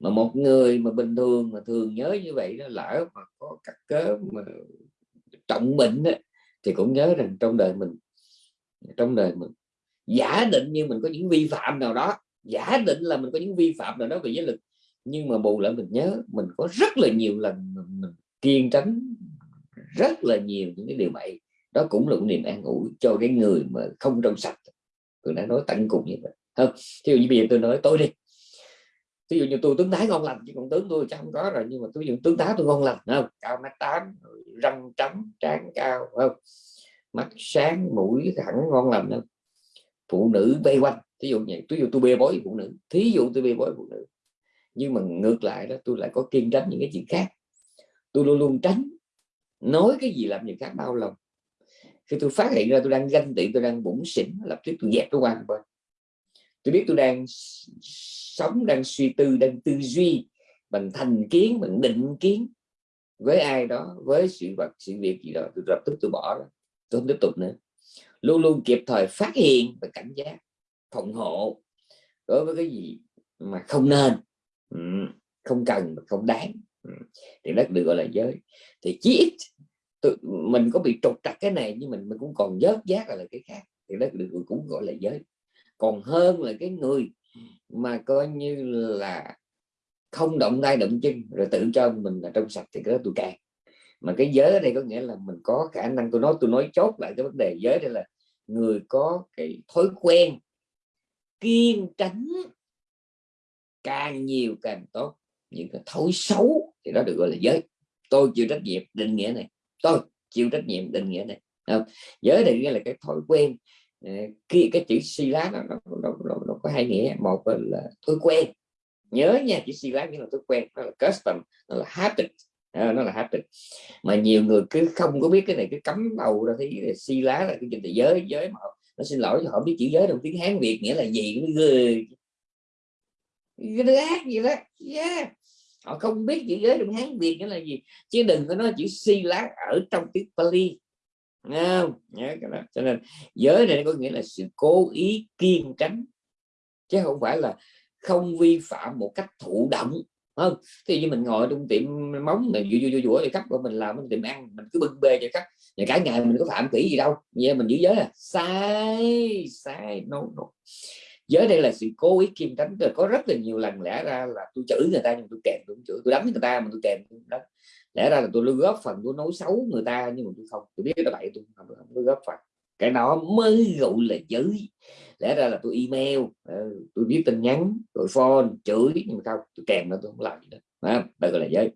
Mà một người mà bình thường mà thường nhớ như vậy nó lỡ mà có cắt cớ mà trọng bệnh đó, thì cũng nhớ rằng trong đời mình trong đời mình giả định như mình có những vi phạm nào đó giả định là mình có những vi phạm nào đó về giới lực nhưng mà bù lại mình nhớ mình có rất là nhiều lần mình, mình kiên tránh rất là nhiều những cái điều bậy. Đó cũng là một niềm an ủi cho cái người mà không trong sạch. Tôi đã nói tận cùng như vậy. Không, thí dụ như bây giờ tôi nói, tôi đi. Thí dụ như tôi, tướng thái ngon lành chứ còn tướng tôi chắc không có rồi. Nhưng mà tôi dùng tướng tá tôi ngon lành, không? Cao mét tám răng trắng, trán cao, không? Mắt sáng, mũi thẳng, ngon lành, không? Phụ nữ vây quanh. Thí dụ như thí dụ tôi bê bối phụ nữ. Thí dụ tôi bê bối phụ nữ. Nhưng mà ngược lại đó, tôi lại có kiên tránh những cái chuyện khác. Tôi luôn luôn tránh nói cái gì làm người khác đau lòng khi tôi phát hiện ra tôi đang ganh tị, tôi đang bủng xỉn, lập tức tôi dẹp nó qua một tôi biết tôi đang sống, đang suy tư, đang tư duy bằng thành kiến bằng định kiến. Với ai đó, với sự vật, sự việc gì đó, tôi lập tức tôi bỏ đó tôi không tiếp tục nữa. Luôn luôn kịp thời phát hiện và cảnh giác, phòng hộ đối với cái gì mà không nên không cần, không đáng. Thì nó được gọi là giới. Thì chí ít tự, mình có bị trục trặc cái này nhưng mình mình cũng còn dớt giác là cái khác. Thì đó được cũng gọi là giới. Còn hơn là cái người mà coi như là không động tay động chân rồi tự cho mình là trong sạch thì cái đó tôi càng. Mà cái giới ở đây có nghĩa là mình có khả năng tôi nói tôi nói chốt lại cái vấn đề giới đây là người có cái thói quen kiên tránh càng nhiều càng tốt. Những cái thói xấu thì đó được gọi là giới. Tôi chịu trách nhiệm định nghĩa này tôi chịu trách nhiệm định nghĩa này. Không? giới định nghĩa là cái thói quen ờ, khi cái chữ si lá nó, nó, nó, nó, nó có hai nghĩa. Một là thói quen. Nhớ nha chữ si lá nghĩa là thói quen nó là custom nó là habit. À, nó là habit. Mà nhiều người cứ không có biết cái này cứ cấm đầu ra thấy si lá là cái gì giới giới mà nó xin lỗi họ biết chữ giới trong tiếng hán việt nghĩa là gì nó ghê cái ác gì đó. Yeah họ không biết chữ giới trong hán việt nghĩa là gì. Chứ đừng có nói chữ si lát ở trong tiếng pali. Không? Nhớ cái đó. Cho nên giới này có nghĩa là sự cố ý kiên tránh. Chứ không phải là không vi phạm một cách thụ động. Không? Thì như mình ngồi trong tiệm móng mình vui vui vui thì khách của mình làm tiệm ăn mình cứ bưng bê cho khách và cả ngày mình có phạm kỹ gì đâu. Vậy mình giữ giới à? Sai sai no, no giới đây là sự cố ý kim tránh rồi có rất là nhiều lần lẽ ra là tôi chửi người ta nhưng tôi kèm tôi chửi tôi đánh người ta mà tôi kèm đó lẽ ra là tôi góp phần tôi nói xấu người ta nhưng mà tôi không tôi biết là vậy tôi không, không có góp phần. Cái đó mới gọi là giới. Lẽ ra là tôi email ờ, tôi viết tin nhắn rồi phone chửi nhưng mà không tôi kèm nó tôi không làm gì đó à, đây gọi là giới.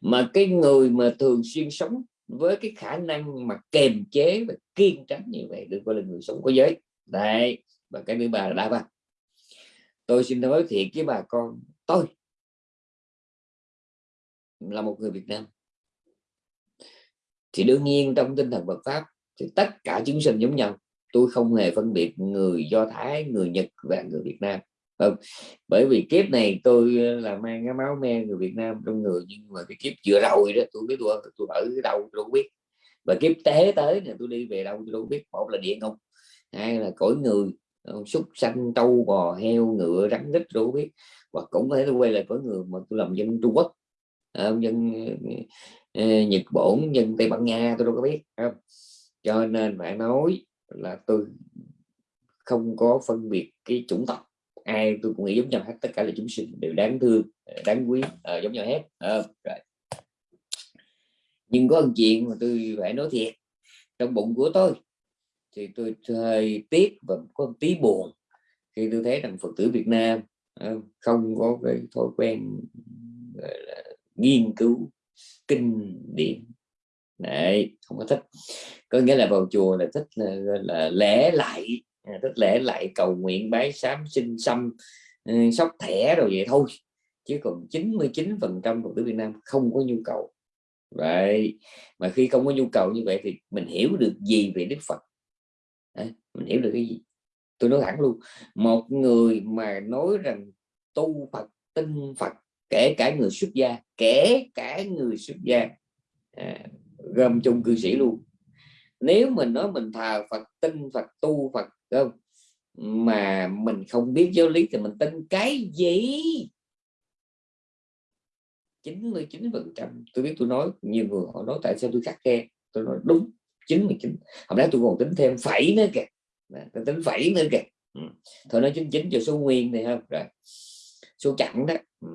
Mà cái người mà thường xuyên sống với cái khả năng mà kềm chế và kiên tránh như vậy được gọi là người sống có giới đấy, và cái thứ ba là đa tôi xin nói thiệt với bà con, tôi là một người Việt Nam. Thì đương nhiên trong tinh thần Phật pháp thì tất cả chúng sinh giống nhau. Tôi không hề phân biệt người Do Thái, người Nhật và người Việt Nam. Không, bởi vì kiếp này tôi là mang cái máu me người Việt Nam trong người, nhưng mà cái kiếp vừa rồi đó, tôi biết tôi tôi ở cái đâu tôi không biết. Và kiếp tế tới này tôi đi về đâu tôi đâu biết. Một là địa ngục hai là cõi người ờ, súc sanh trâu bò heo ngựa rắn rít tôi biết hoặc cũng có thể tôi quay lại cõi người mà tôi làm dân Trung Quốc. Ờ, dân ờ, Nhật Bản dân Tây Ban Nha tôi đâu có biết không? cho nên phải nói là tôi không có phân biệt cái chủng tộc. Ai tôi cũng nghĩ giống nhau hết tất cả là chúng sinh đều đáng thương đáng quý à, giống nhau hết à, rồi. nhưng có một chuyện mà tôi phải nói thiệt trong bụng của tôi thì tôi hơi tiếc và có một tí buồn khi tôi thấy rằng phật tử Việt Nam ờ, không có cái thói quen là nghiên cứu kinh điển. Đấy không có thích. Có nghĩa là vào chùa là thích là, là lễ lại à, thích lễ lại cầu nguyện bái sám sinh xăm ờ, sóc thẻ rồi vậy thôi. Chứ còn 99 phần trăm phật tử Việt Nam không có nhu cầu. Vậy mà khi không có nhu cầu như vậy thì mình hiểu được gì về Đức Phật mình hiểu được cái gì. Tôi nói thẳng luôn một người mà nói rằng tu Phật tin Phật kể cả người xuất gia kể cả người xuất gia à, gồm chung cư sĩ luôn. Nếu mình nói mình thờ Phật tin Phật tu Phật không? Mà mình không biết giáo lý thì mình tin cái gì? 99 phần trăm. Tôi biết tôi nói nhiều người họ nói tại sao tôi khắc khe? Tôi nói đúng 99 hôm nay tôi còn tính thêm phẩy nữa kìa tôi tính phẩy nữa kìa. Ừ. thôi nói 99 cho số nguyên này không rồi. Số chẵn đó. Ừ.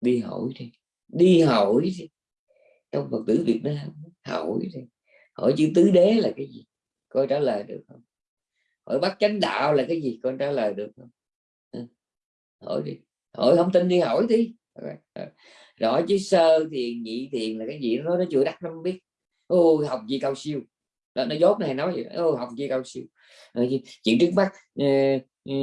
đi hỏi đi. Đi hỏi đi. Trong phật tử Việt Nam, hỏi đi. Hỏi chữ tứ đế là cái gì? Coi trả lời được không? Hỏi bắt chánh đạo là cái gì? Con trả lời được không? Ừ. Hỏi đi. Hỏi không tin đi hỏi đi. Rồi chứ sơ, thiền, nhị, thiền là cái gì? Nó nó chưa đắt nó không biết ô học gì cao siêu. Đó, nó dốt này nói gì? Ô học gì cao siêu. Ờ, chuyện trước mắt ờ, ờ,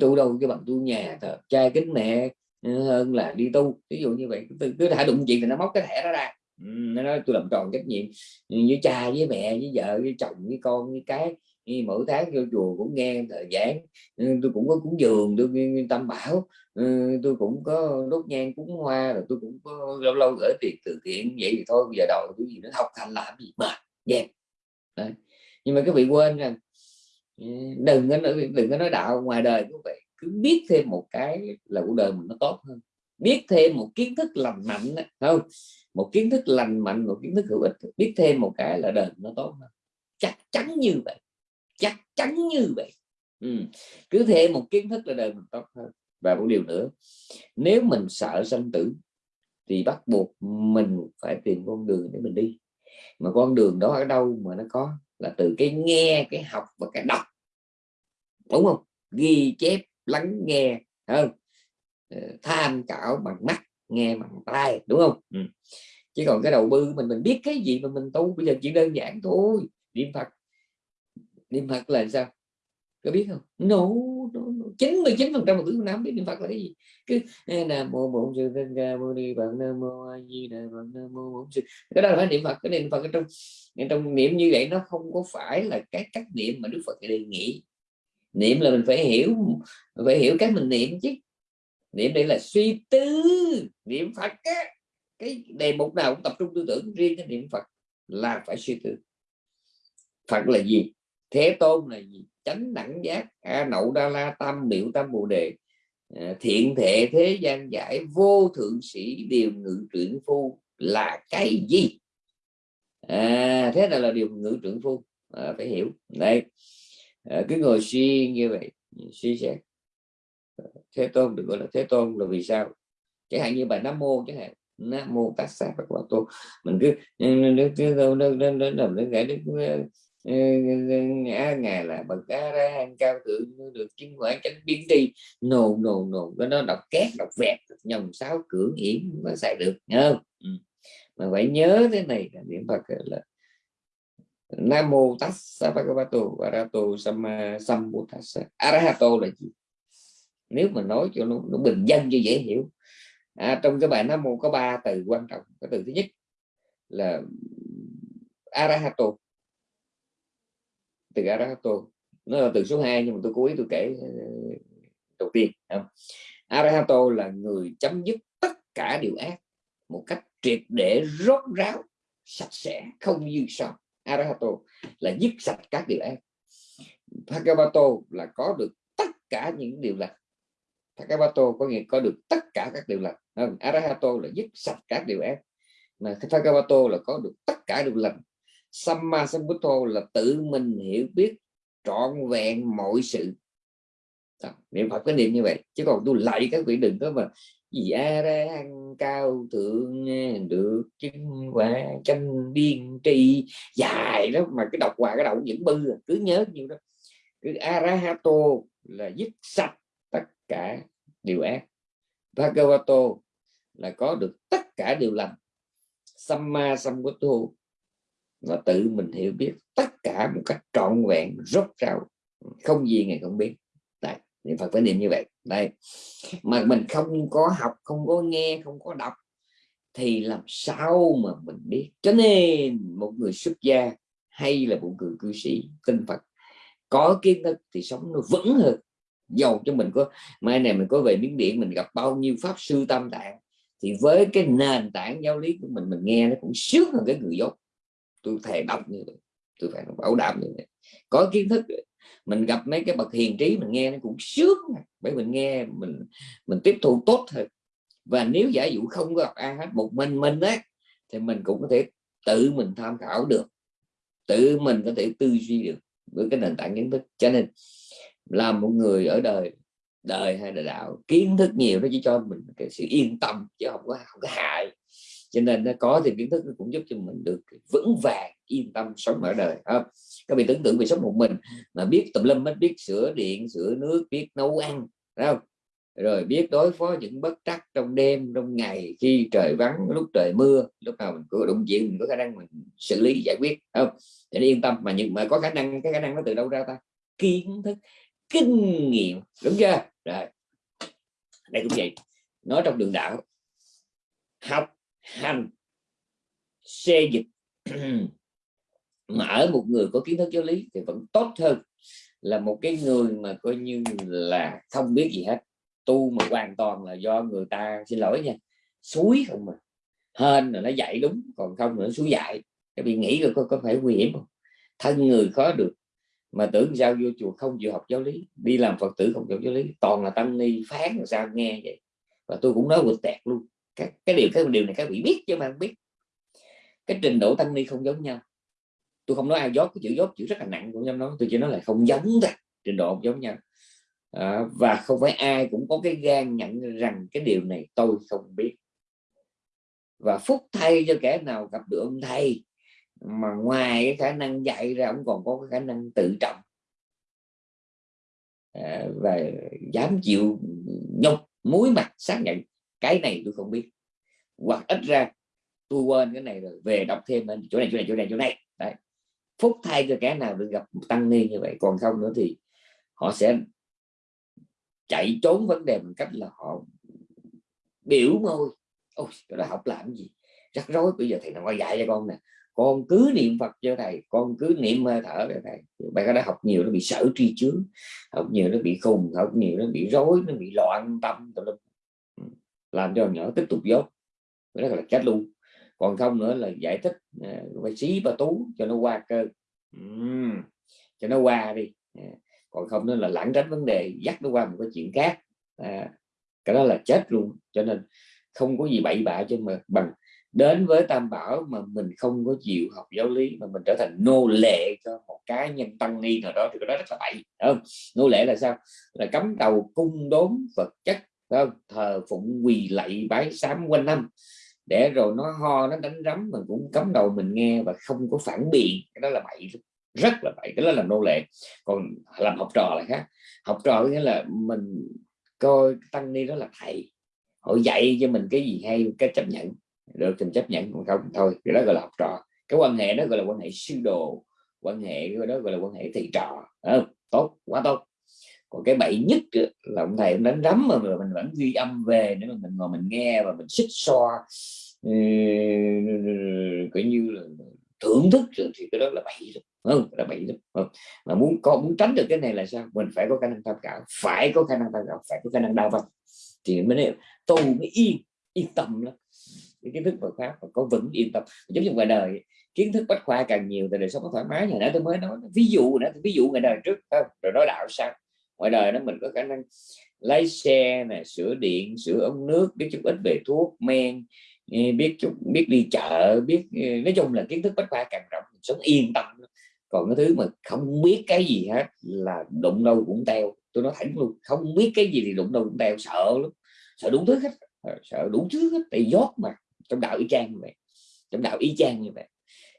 tu đâu cái bằng tu nhà thờ cha kính mẹ hơn là đi tu. Ví dụ như vậy cứ thả đụng chuyện thì nó móc cái thẻ đó ra. Ừ, nó nói tôi làm tròn trách nhiệm ừ, với cha với mẹ với vợ với chồng với con với cái mỗi tháng vô chùa cũng nghe thời giảng. Ừ, tôi cũng có cúng dường tôi tâm bảo. Ừ, tôi cũng có đốt nhang cúng hoa rồi tôi cũng có lâu lâu gửi tiền từ thiện. Vậy thì thôi bây giờ đầu cái gì nó học hành làm gì mà dẹp. Yeah. nhưng mà các vị quên rằng ừ, đừng có đừng có nói đạo ngoài đời cũng vậy cứ biết thêm một cái là cuộc đời mình nó tốt hơn. Biết thêm một kiến thức lành mạnh đó, không? Một kiến thức lành mạnh một kiến thức hữu ích biết thêm một cái là đời nó tốt hơn. Chắc chắn như vậy chắc chắn như vậy. Ừ. cứ thêm một kiến thức là đời mình tốt hơn. Và một điều nữa, nếu mình sợ sanh tử thì bắt buộc mình phải tìm con đường để mình đi. Mà con đường đó ở đâu mà nó có là từ cái nghe, cái học và cái đọc. Đúng không? Ghi chép, lắng nghe không? Ờ, tham khảo bằng mắt, nghe bằng tai, đúng không? Ừ. chứ còn cái đầu bư mình mình biết cái gì mà mình tu, bây giờ chỉ đơn giản thôi. Niệm phật niệm phật là sao? Có biết không? No, chín mươi chín phần trăm một thứ nam biết niệm phật là cái gì. Cứ nam mô bổn sư thích ca mâu ni phật nam mô a di đà phật nam mô bổn sư cái đó là phải niệm phật cái niệm phật trong trong niệm như vậy nó không có phải là cái cách niệm mà đức phật đề nghị. Niệm là mình phải hiểu phải hiểu cái mình niệm chứ. Niệm đây là suy tư niệm phật á. Cái đề mục nào cũng tập trung tư tưởng riêng cái niệm phật là phải suy tư. Phật là gì? Thế tôn là gì chánh đẳng giác a nậu đa la tam biểu tam bồ đề thiện thể thế gian giải vô thượng sĩ điều ngự truyện phu là cái gì à, thế này là điều ngự trưởng phu à, phải hiểu đây à, cứ ngồi suy như vậy suy xét thế tôn được gọi là thế tôn là vì sao chẳng hạn như bài nam mô chẳng hạn nam mô tát sa phật bảo tô mình cứ nó ngã ngài là bậc a ra hàng cao thượng được chứng quả chánh biến đi. Nồ nồ nồ cái nó đọc két đọc vẹt nhầm sáu cưỡng hiểm mà xài được nhớ ừ. mà phải nhớ thế này là niệm phật là nam mô tassa bhagavato arahato samma sambuddhassa arahato là gì? Nếu mà nói cho nó, nó bình dân cho dễ hiểu. À, trong cái bài nam mô có ba từ quan trọng. Cái từ thứ nhất là arahato từ arahato nó là từ số 2 nhưng mà tôi cố ý tôi kể ờ, đầu tiên không? arahato là người chấm dứt tất cả điều ác một cách triệt để, rốt ráo, sạch sẽ, không dư sót arahato là dứt sạch các điều ác. Bhagavato là có được tất cả những điều lành. Bhagavato có nghĩa có được tất cả các điều lành Arahato là dứt sạch các điều ác. Mà Bhagavato là có được tất cả điều lành. Samma Sambuddho là tự mình hiểu biết trọn vẹn mọi sự. Đó, niệm Phật cái niệm như vậy chứ còn tôi lại các vị đừng có mà gì a ra cao thượng được chứng quả chân biên tri. Dài đó mà cái đọc hoài cái đầu những bư à, cứ nhớ nhiều đó. Cứ arahato là dứt sạch tất cả điều ác. Bhagavato là có được tất cả điều lành. Samma sambuddho và tự mình hiểu biết tất cả một cách trọn vẹn, rốt ráo. Không gì ngày không biết. Đây, niệm phật phải niệm như vậy. Đây. Mà mình không có học, không có nghe, không có đọc, thì làm sao mà mình biết? Cho nên một người xuất gia hay là một người cư sĩ tinh phật, có kiến thức thì sống nó vững hơn. Dầu cho mình có, mai này mình có về miếng điện, mình gặp bao nhiêu pháp sư tam tạng, thì với cái nền tảng giáo lý của mình mình nghe nó cũng sướng hơn cái người dốt tôi thề đọc như vậy tôi phải bảo đảm như vậy. Có kiến thức mình gặp mấy cái bậc hiền trí mình nghe nó cũng sướng à, bởi mình nghe mình mình tiếp thu tốt hơn và nếu giả dụ không gặp ai hết một mình mình đấy, thì mình cũng có thể tự mình tham khảo được tự mình có thể tư duy được với cái nền tảng kiến thức. Cho nên làm một người ở đời đời hay là đạo kiến thức nhiều nó chỉ cho mình cái sự yên tâm chứ không có không có hại cho nên nó có thì kiến thức, nó cũng giúp cho mình được vững vàng, yên tâm sống ở đời không? các vị tưởng tượng về sống một mình, mà biết tùm lum biết sửa điện, sửa nước, biết nấu ăn không? Rồi biết đối phó những bất trắc trong đêm, trong ngày, khi trời vắng, lúc trời mưa, lúc nào mình có đụng chuyện mình có khả năng mình xử lý, giải quyết không? Để yên tâm, mà nhưng mà có khả năng, cái khả năng nó từ đâu ra ta? Kiến thức, kinh nghiệm, đúng chưa? Rồi, đây cũng vậy. Nói trong đường đạo học hành xê dịch. Mà ở một người có kiến thức giáo lý thì vẫn tốt hơn là một cái người mà coi như là không biết gì hết. Tu mà hoàn toàn là do người ta xin lỗi nha suối không mà. Hên là nó dạy đúng còn không nữa suối dạy. Các bị nghĩ rồi có, có phải nguy hiểm không? Thân người khó được. Mà tưởng sao vô chùa không chịu học giáo lý đi làm phật tử không chịu giáo lý toàn là tăng ni phán làm sao nghe vậy? Và tôi cũng nói vượt tẹt luôn. Cái, cái điều cái điều này các vị biết chứ mà không biết cái trình độ tăng ni không giống nhau. Tôi không nói ai dốt cái chữ dốt chữ rất là nặng của nhau nói tôi chỉ nói là không giống thôi, trình độ không giống nhau. À, và không phải ai cũng có cái gan nhận rằng cái điều này tôi không biết. Và phúc thay cho kẻ nào gặp được ông thầy mà ngoài cái khả năng dạy ra ông còn có cái khả năng tự trọng. À, và dám chịu nhục muối mặt xác nhận cái này tôi không biết. Hoặc ít ra tôi quên cái này rồi, về đọc thêm lên chỗ này chỗ này chỗ này chỗ này. Đấy. Phúc thay cho kẻ nào được gặp tăng ni như vậy, còn không nữa thì họ sẽ chạy trốn vấn đề bằng cách là họ biểu môi. Ôi, cái đó học làm gì? Rắc rối, bây giờ thầy nào dạy cho con nè. Con cứ niệm phật cho thầy, con cứ niệm hơi thở cho thầy. Bạn có đã học nhiều, nó bị sở tri chướng, học nhiều, nó bị khùng, học nhiều, nó bị rối, nó bị loạn tâm làm cho nhỏ tiếp tục dốt. Đó là chết luôn còn không nữa là giải thích à, phải xí và tú cho nó qua cơ. Uhm, cho nó qua đi. À, còn không nữa là lãng tránh vấn đề dắt nó qua một cái chuyện khác. À, cái đó là chết luôn. Cho nên không có gì bậy bạ cho mà bằng đến với tam bảo mà mình không có chịu học giáo lý mà mình trở thành nô lệ cho một cá nhân tăng ni nào đó thì cái đó rất là bậy không? Nô lệ là sao? Là cấm đầu cung đốn vật chất không? Thờ phụng quỳ lạy bái sám quanh năm để rồi nó ho nó đánh rắm mình cũng cấm đầu mình nghe và không có phản biện. Cái đó là bậy rất là bậy. Cái đó là nô lệ. Còn làm học trò là khác. Học trò nghĩa là mình coi tăng ni đó là thầy. Họ dạy cho mình cái gì hay cái chấp nhận. Được thì chấp nhận còn không thôi. Cái đó gọi là học trò. Cái quan hệ đó gọi là quan hệ sư đồ. Quan hệ đó gọi là quan hệ thầy trò. À, tốt quá tốt còn cái bậy nhất là ông thầy đánh rắm mà mình vẫn ghi âm về để mình ngồi mình nghe và mình xích so, ừ, coi như là thưởng thức thì cái đó là bậy không? Là bậy không? mà muốn có muốn tránh được cái này là sao? Mình phải có khả năng tham khảo phải có khả năng tham khảo phải có khả năng đào văn thì mới tu mới yên yên tâm lắm. Cái kiến thức Phật pháp và có vững yên tâm. Giống như ngoài đời kiến thức bách khoa càng nhiều thì đời sống có thoải mái. Nhà nãy tôi mới nói ví dụ nữa ví dụ ngày đời trước không? rồi nói đạo sao? Ngoài đời nó mình có khả năng lái xe này sửa điện, sửa ống nước, biết chút ít về thuốc, men biết chút, biết đi chợ, biết ờ, nói chung là kiến thức bách khoa càng rộng sống yên tâm còn cái thứ mà không biết cái gì hết là đụng đâu cũng teo. Tôi nói thẳng luôn, không biết cái gì thì đụng đâu cũng teo, sợ lắm, sợ đủ thứ hết ờ, sợ đủ thứ hết, tại dốt mà, trong đạo y chang như vậy, trong đạo y chang như vậy.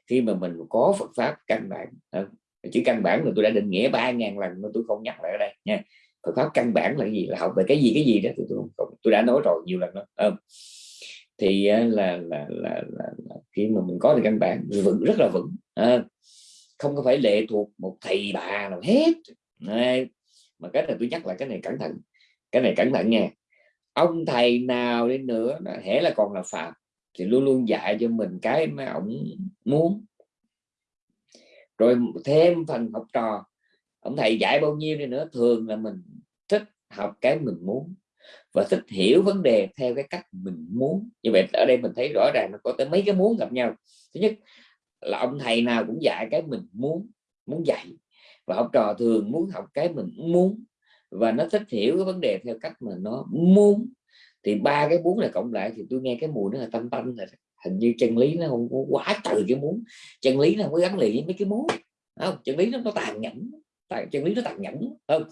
Khi mà mình có Phật pháp căn bản ờ, chữ căn bản là tôi đã định nghĩa ba ngàn lần mà tôi không nhắc lại ở đây nha. Phật pháp căn bản là gì? Là học về cái gì cái gì đó tôi tôi, tôi đã nói rồi nhiều lần đó Ừ thì ờ, là là, là là là khi mà mình có được căn bản vững rất là vững à, không có phải lệ thuộc một thầy bà nào hết. Này, mà cái này tôi nhắc lại cái này cẩn thận cái này cẩn thận nha. Ông thầy nào đi nữa hễ là còn là phạm thì luôn luôn dạy cho mình cái mà ông muốn rồi thêm phần học trò. Ông thầy dạy bao nhiêu đi nữa, thường là mình thích học cái mình muốn và thích hiểu vấn đề theo cái cách mình muốn. Như vậy ở đây mình thấy rõ ràng nó có tới mấy cái muốn gặp nhau. Thứ nhất là ông thầy nào cũng dạy cái mình muốn muốn dạy. Và học trò thường muốn học cái mình muốn và nó thích hiểu cái vấn đề theo cách mà nó muốn. Thì ba cái muốn này cộng lại thì tôi nghe cái mùi nó là tâm tâm rồi hình như chân lý nó không có quá trừ cái muốn chân lý nó không có gắn liền với mấy cái muốn không? Chân lý nó, nó tàn nhẫn. Chân lý nó tàn nhẫn không?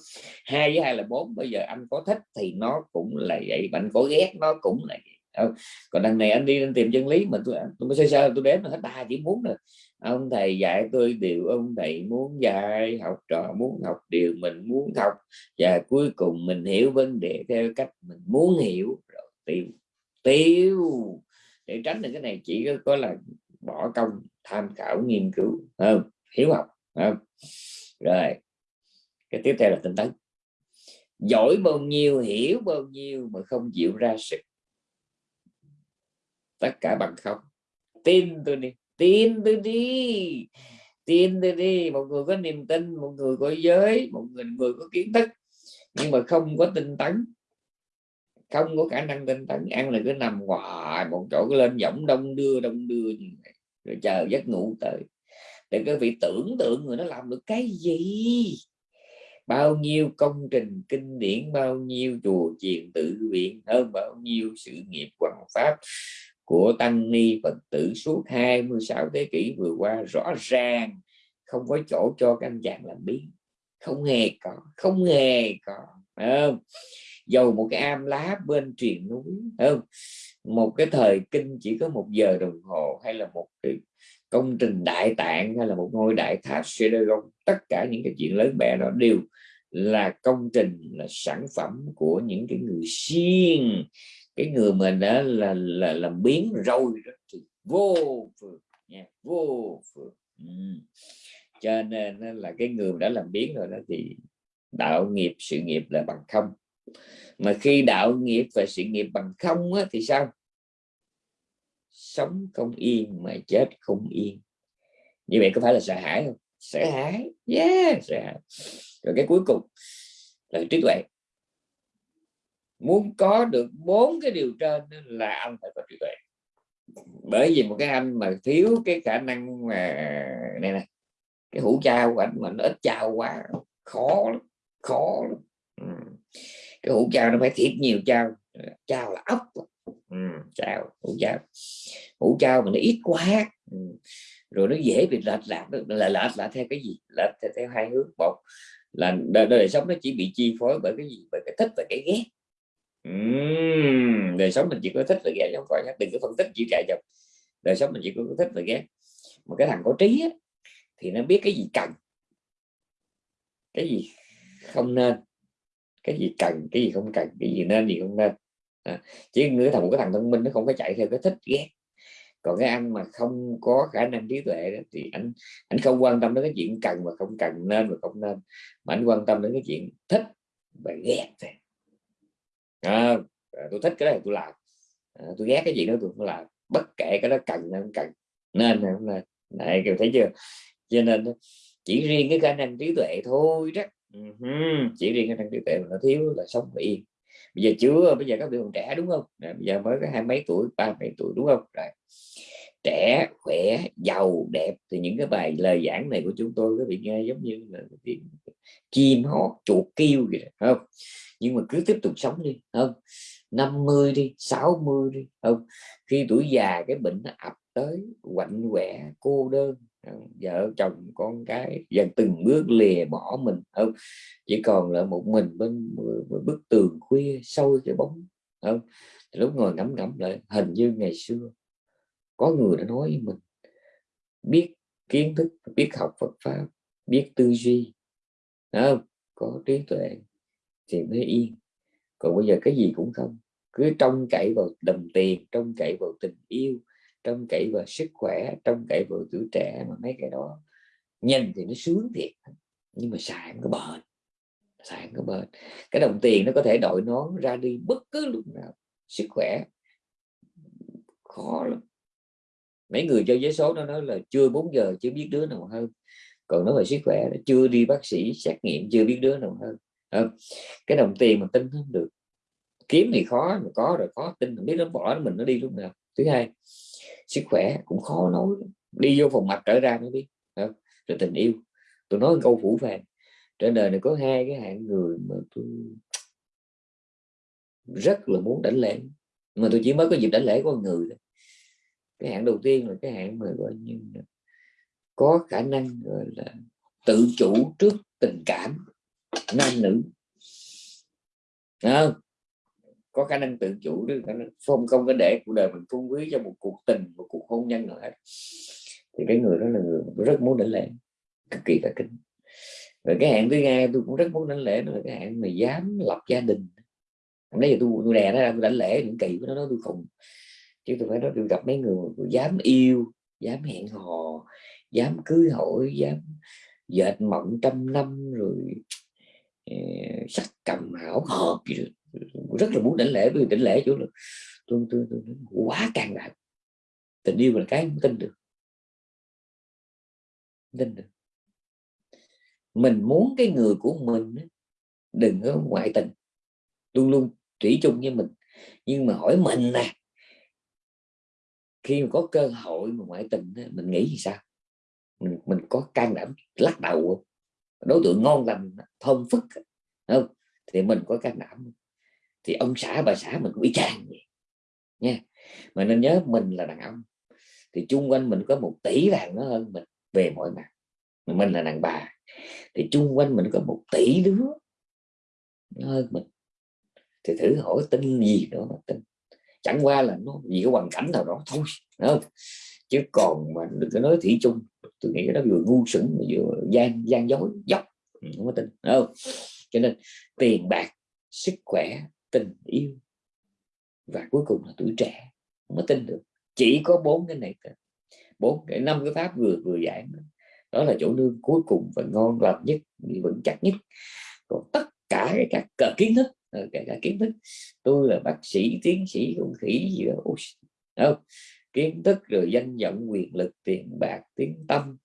Hai với hai là bốn. Bây giờ anh có thích thì nó cũng là vậy. Bạn có ghét nó cũng là vậy không? còn đằng này anh đi anh tìm chân lý mà tôi tôi mới sơ sơ tôi đếm là hết ba chỉ muốn rồi. Ông thầy dạy tôi điều ông thầy muốn dạy học trò muốn học điều mình muốn học. Và cuối cùng mình hiểu vấn đề theo cách mình muốn hiểu. Rồi tiêu tiêu để tránh được cái này chỉ có, có là bỏ công tham khảo nghiên cứu không? Hiểu học không? Rồi cái tiếp theo là tinh tấn. Giỏi bao nhiêu hiểu bao nhiêu mà không chịu ra sự tất cả bằng không. Tin tôi đi tin tôi đi tin tôi đi. Một người có niềm tin một người có giới một người, người có kiến thức nhưng mà không có tinh tấn không có khả năng tinh tấn, ăn là cứ nằm hoài, một chỗ lên giọng đông đưa đông đưa rồi chờ giấc ngủ tới. Để các vị tưởng tượng người nó làm được cái gì. Bao nhiêu công trình kinh điển, bao nhiêu chùa chiền tự viện, hơn bao nhiêu sự nghiệp hoàng pháp của tăng ni phật tử suốt 26 thế kỷ vừa qua, rõ ràng không có chỗ cho các anh chàng làm biến không hề có, không hề có không? Dầu một cái am lá bên triền núi không? một cái thời kinh chỉ có một giờ đồng hồ, hay là một cái công trình đại tạng, hay là một ngôi đại tháp Seragon tất cả những cái chuyện lớn bè đó đều là công trình, là sản phẩm của những cái người siêng cái người mà đã là là làm biến rồi đó thì vô phường nha, vô phường ừ. cho nên là cái người đã làm biến rồi đó thì đạo nghiệp, sự nghiệp là bằng không mà khi đạo nghiệp và sự nghiệp bằng không á, thì sao? Sống không yên mà chết không yên. Như vậy có phải là sợ hãi không? Sợ hãi. Yeah sợ hãi. Rồi cái cuối cùng là trí tuệ. Muốn có được bốn cái điều trên là anh phải có trí tuệ. Bởi vì một cái anh mà thiếu cái khả năng mà này nè cái hũ trao của anh mà nó ít trao quá khó lắm khó lắm. Ừ. cái hũ trao nó phải thiệt nhiều trao trao là ốc. Ừ, trao hũ trao hũ trao mà nó ít quá. Ừ. rồi nó dễ bị lệch lạc. Là lệch lạc theo cái gì? Lệch theo, theo hai hướng. Một là đời, đời sống nó chỉ bị chi phối bởi cái gì? Bởi cái thích và cái ghét. Uhm, đời sống mình chỉ có thích và ghét không phải đừng có phân tích chỉ chạy chồng đời sống mình chỉ có thích và ghét. Một cái thằng có trí á, thì nó biết cái gì cần. Cái gì không nên cái gì cần cái gì không cần cái gì nên gì không nên. À, chỉ người thằng một cái thằng thông minh nó không có chạy theo cái thích ghét. Còn cái anh mà không có khả năng trí tuệ đó, thì anh anh không quan tâm đến cái chuyện cần và không cần nên và không nên mà anh quan tâm đến cái chuyện thích và ghét thôi. À, à tôi thích cái này tôi làm. À, tôi ghét cái gì đó tôi không làm. Bất kể cái đó cần hay không cần nên hay không nên. Này kêu thấy chưa? Cho nên chỉ riêng cái khả năng trí tuệ thôi đó chỉ riêng cái năng trí tuệ mà nó thiếu là sống yên. Bây giờ chưa, bây giờ các bạn còn trẻ đúng không? Bây giờ mới có hai mấy tuổi, ba mấy tuổi đúng không? Rồi, trẻ, khỏe, giàu, đẹp thì những cái bài lời giảng này của chúng tôi có bị nghe giống như là tiếng chim, hót, chuột, kêu vậy không? Nhưng mà cứ tiếp tục sống đi không? 50 đi 60 đi không? Khi tuổi già cái bệnh nó ập tới, quạnh quẻ, cô đơn Ờ, vợ chồng con cái dần từng bước lìa bỏ mình. Không, chỉ còn là một mình bên bức tường khuya sâu cái bóng. Không, lúc ngồi ngắm ngắm lại, hình như ngày xưa có người đã nói với mình, biết kiến thức, biết học Phật pháp, biết tư duy. Không? có trí tuệ thì mới yên. Còn bây giờ cái gì cũng không, cứ trông cậy vào đồng tiền, trông cậy vào tình yêu trông cậy vào sức khỏe trông cậy vào tuổi trẻ mà mấy cái đó. Nhanh thì nó sướng thiệt nhưng mà xài có bền xài có bền. Cái đồng tiền nó có thể đội nón ra đi bất cứ lúc nào sức khỏe khó lắm. Mấy người cho giấy số nó nói là chưa 4 giờ chưa biết đứa nào hơn còn nói về sức khỏe chưa đi bác sĩ xét nghiệm chưa biết đứa nào hơn à, cái đồng tiền mà tin không được. Kiếm thì khó mà có rồi khó tin biết nó bỏ mình nó đi lúc nào. Thứ hai sức khỏe cũng khó nói đi vô phòng mạch trở ra mới biết không? rồi tình yêu tôi nói câu phủ phàng trên đời này có hai cái hạng người mà tôi rất là muốn đánh lễ, mà tôi chỉ mới có dịp đánh lễ con người thôi cái hạng đầu tiên là cái hạng mà, gọi như có khả năng, gọi là, tự chủ trước tình cảm nam nữ không? Có khả năng tự chủ được không không có để cuộc đời mình phung quý cho một cuộc tình một cuộc hôn nhân nữa hết. Thì cái người đó là người rất muốn đánh lễ cực kỳ cả kính. Rồi cái hạn thứ hai tôi cũng rất muốn đánh lễ là cái hạn mà dám lập gia đình. Nãy giờ tôi tôi đè nó ra tôi đánh lễ những kỳ của nó tôi khùng. Chứ tôi phải nói tôi gặp mấy người dám yêu dám hẹn hò dám cưới hỏi dám dệt mộng trăm năm rồi uh, sắc cầm hảo hợp gì được rất là muốn đảnh lễ vì đảnh lễ chỗ là tôi, tôi, tôi, tôi quá càng đại tình yêu là cái không tin được. Tin được. Mình muốn cái người của mình đừng có ngoại tình. Luôn luôn thủy chung với mình. Nhưng mà hỏi mình nè khi mà có cơ hội mà ngoại tình mình nghĩ gì sao? Mình, mình có can đảm lắc đầu đối tượng ngon lành thơm phức không? Thì mình có can đảm thì ông xã bà xã mình cũng y chang vậy. Nha. Mà nên nhớ mình là đàn ông. Thì chung quanh mình có một tỷ đàn nó hơn mình về mọi mặt. Mà mình là đàn bà. Thì chung quanh mình có một tỷ đứa nó hơn mình. Thì thử hỏi tin gì nữa mà tin. Chẳng qua là nó vì cái hoàn cảnh nào đó thôi không? chứ còn mà đừng có nói thủy chung. Tôi nghĩ nó vừa ngu sững vừa gian gian dối, dốc. Không có tin không? Cho nên tiền bạc, sức khỏe tình yêu. Và cuối cùng là tuổi trẻ không có tin được. Chỉ có bốn cái này bốn cái năm cái pháp vừa vừa giảng đó. Là chỗ nương cuối cùng và ngon lành nhất vững chắc nhất. Còn tất cả các cờ kiến thức ờ, cả, cả kiến thức. Tôi là bác sĩ tiến sĩ con khỉ gì đó. Không? kiến thức rồi danh vọng quyền lực tiền bạc tiếng tâm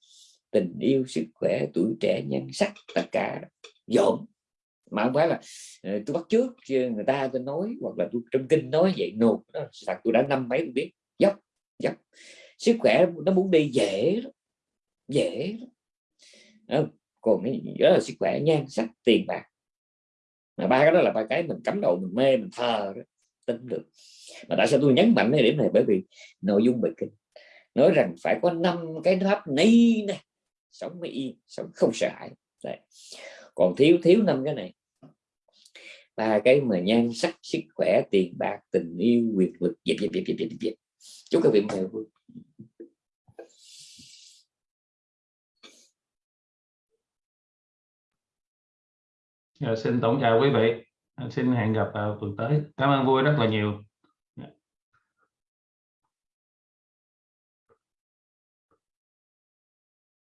tình yêu sức khỏe tuổi trẻ nhan sắc tất cả. Dồn mà không phải là ờ, tôi bắt trước ờ, người ta tôi nói, hoặc là tôi trong kinh nói vậy nộp no. thật tôi đã năm mấy tôi biết dốc dốc sức khỏe nó muốn đi dễ dễ đó. Ờ, còn cái đó là sức khỏe nhan sắc, tiền bạc mà ba cái đó là ba cái mình cấm đầu, mình mê, mình thờ đó, tin được mà tại sao tôi nhấn mạnh cái điểm này bởi vì nội dung bài kinh nói rằng phải có năm cái pháp ni này sống mới yên, sống không sợ hãi Đấy. còn thiếu thiếu năm cái này ba cái mà nhan sắc, sức khỏe, tiền bạc, tình yêu, quyền lực, dịp dịp dịp dịp dịp chúc các vị ngày vui. Dạ, xin tổng chào quý vị. Dạ, xin hẹn gặp vào tuần tới. Cảm ơn vui rất là nhiều.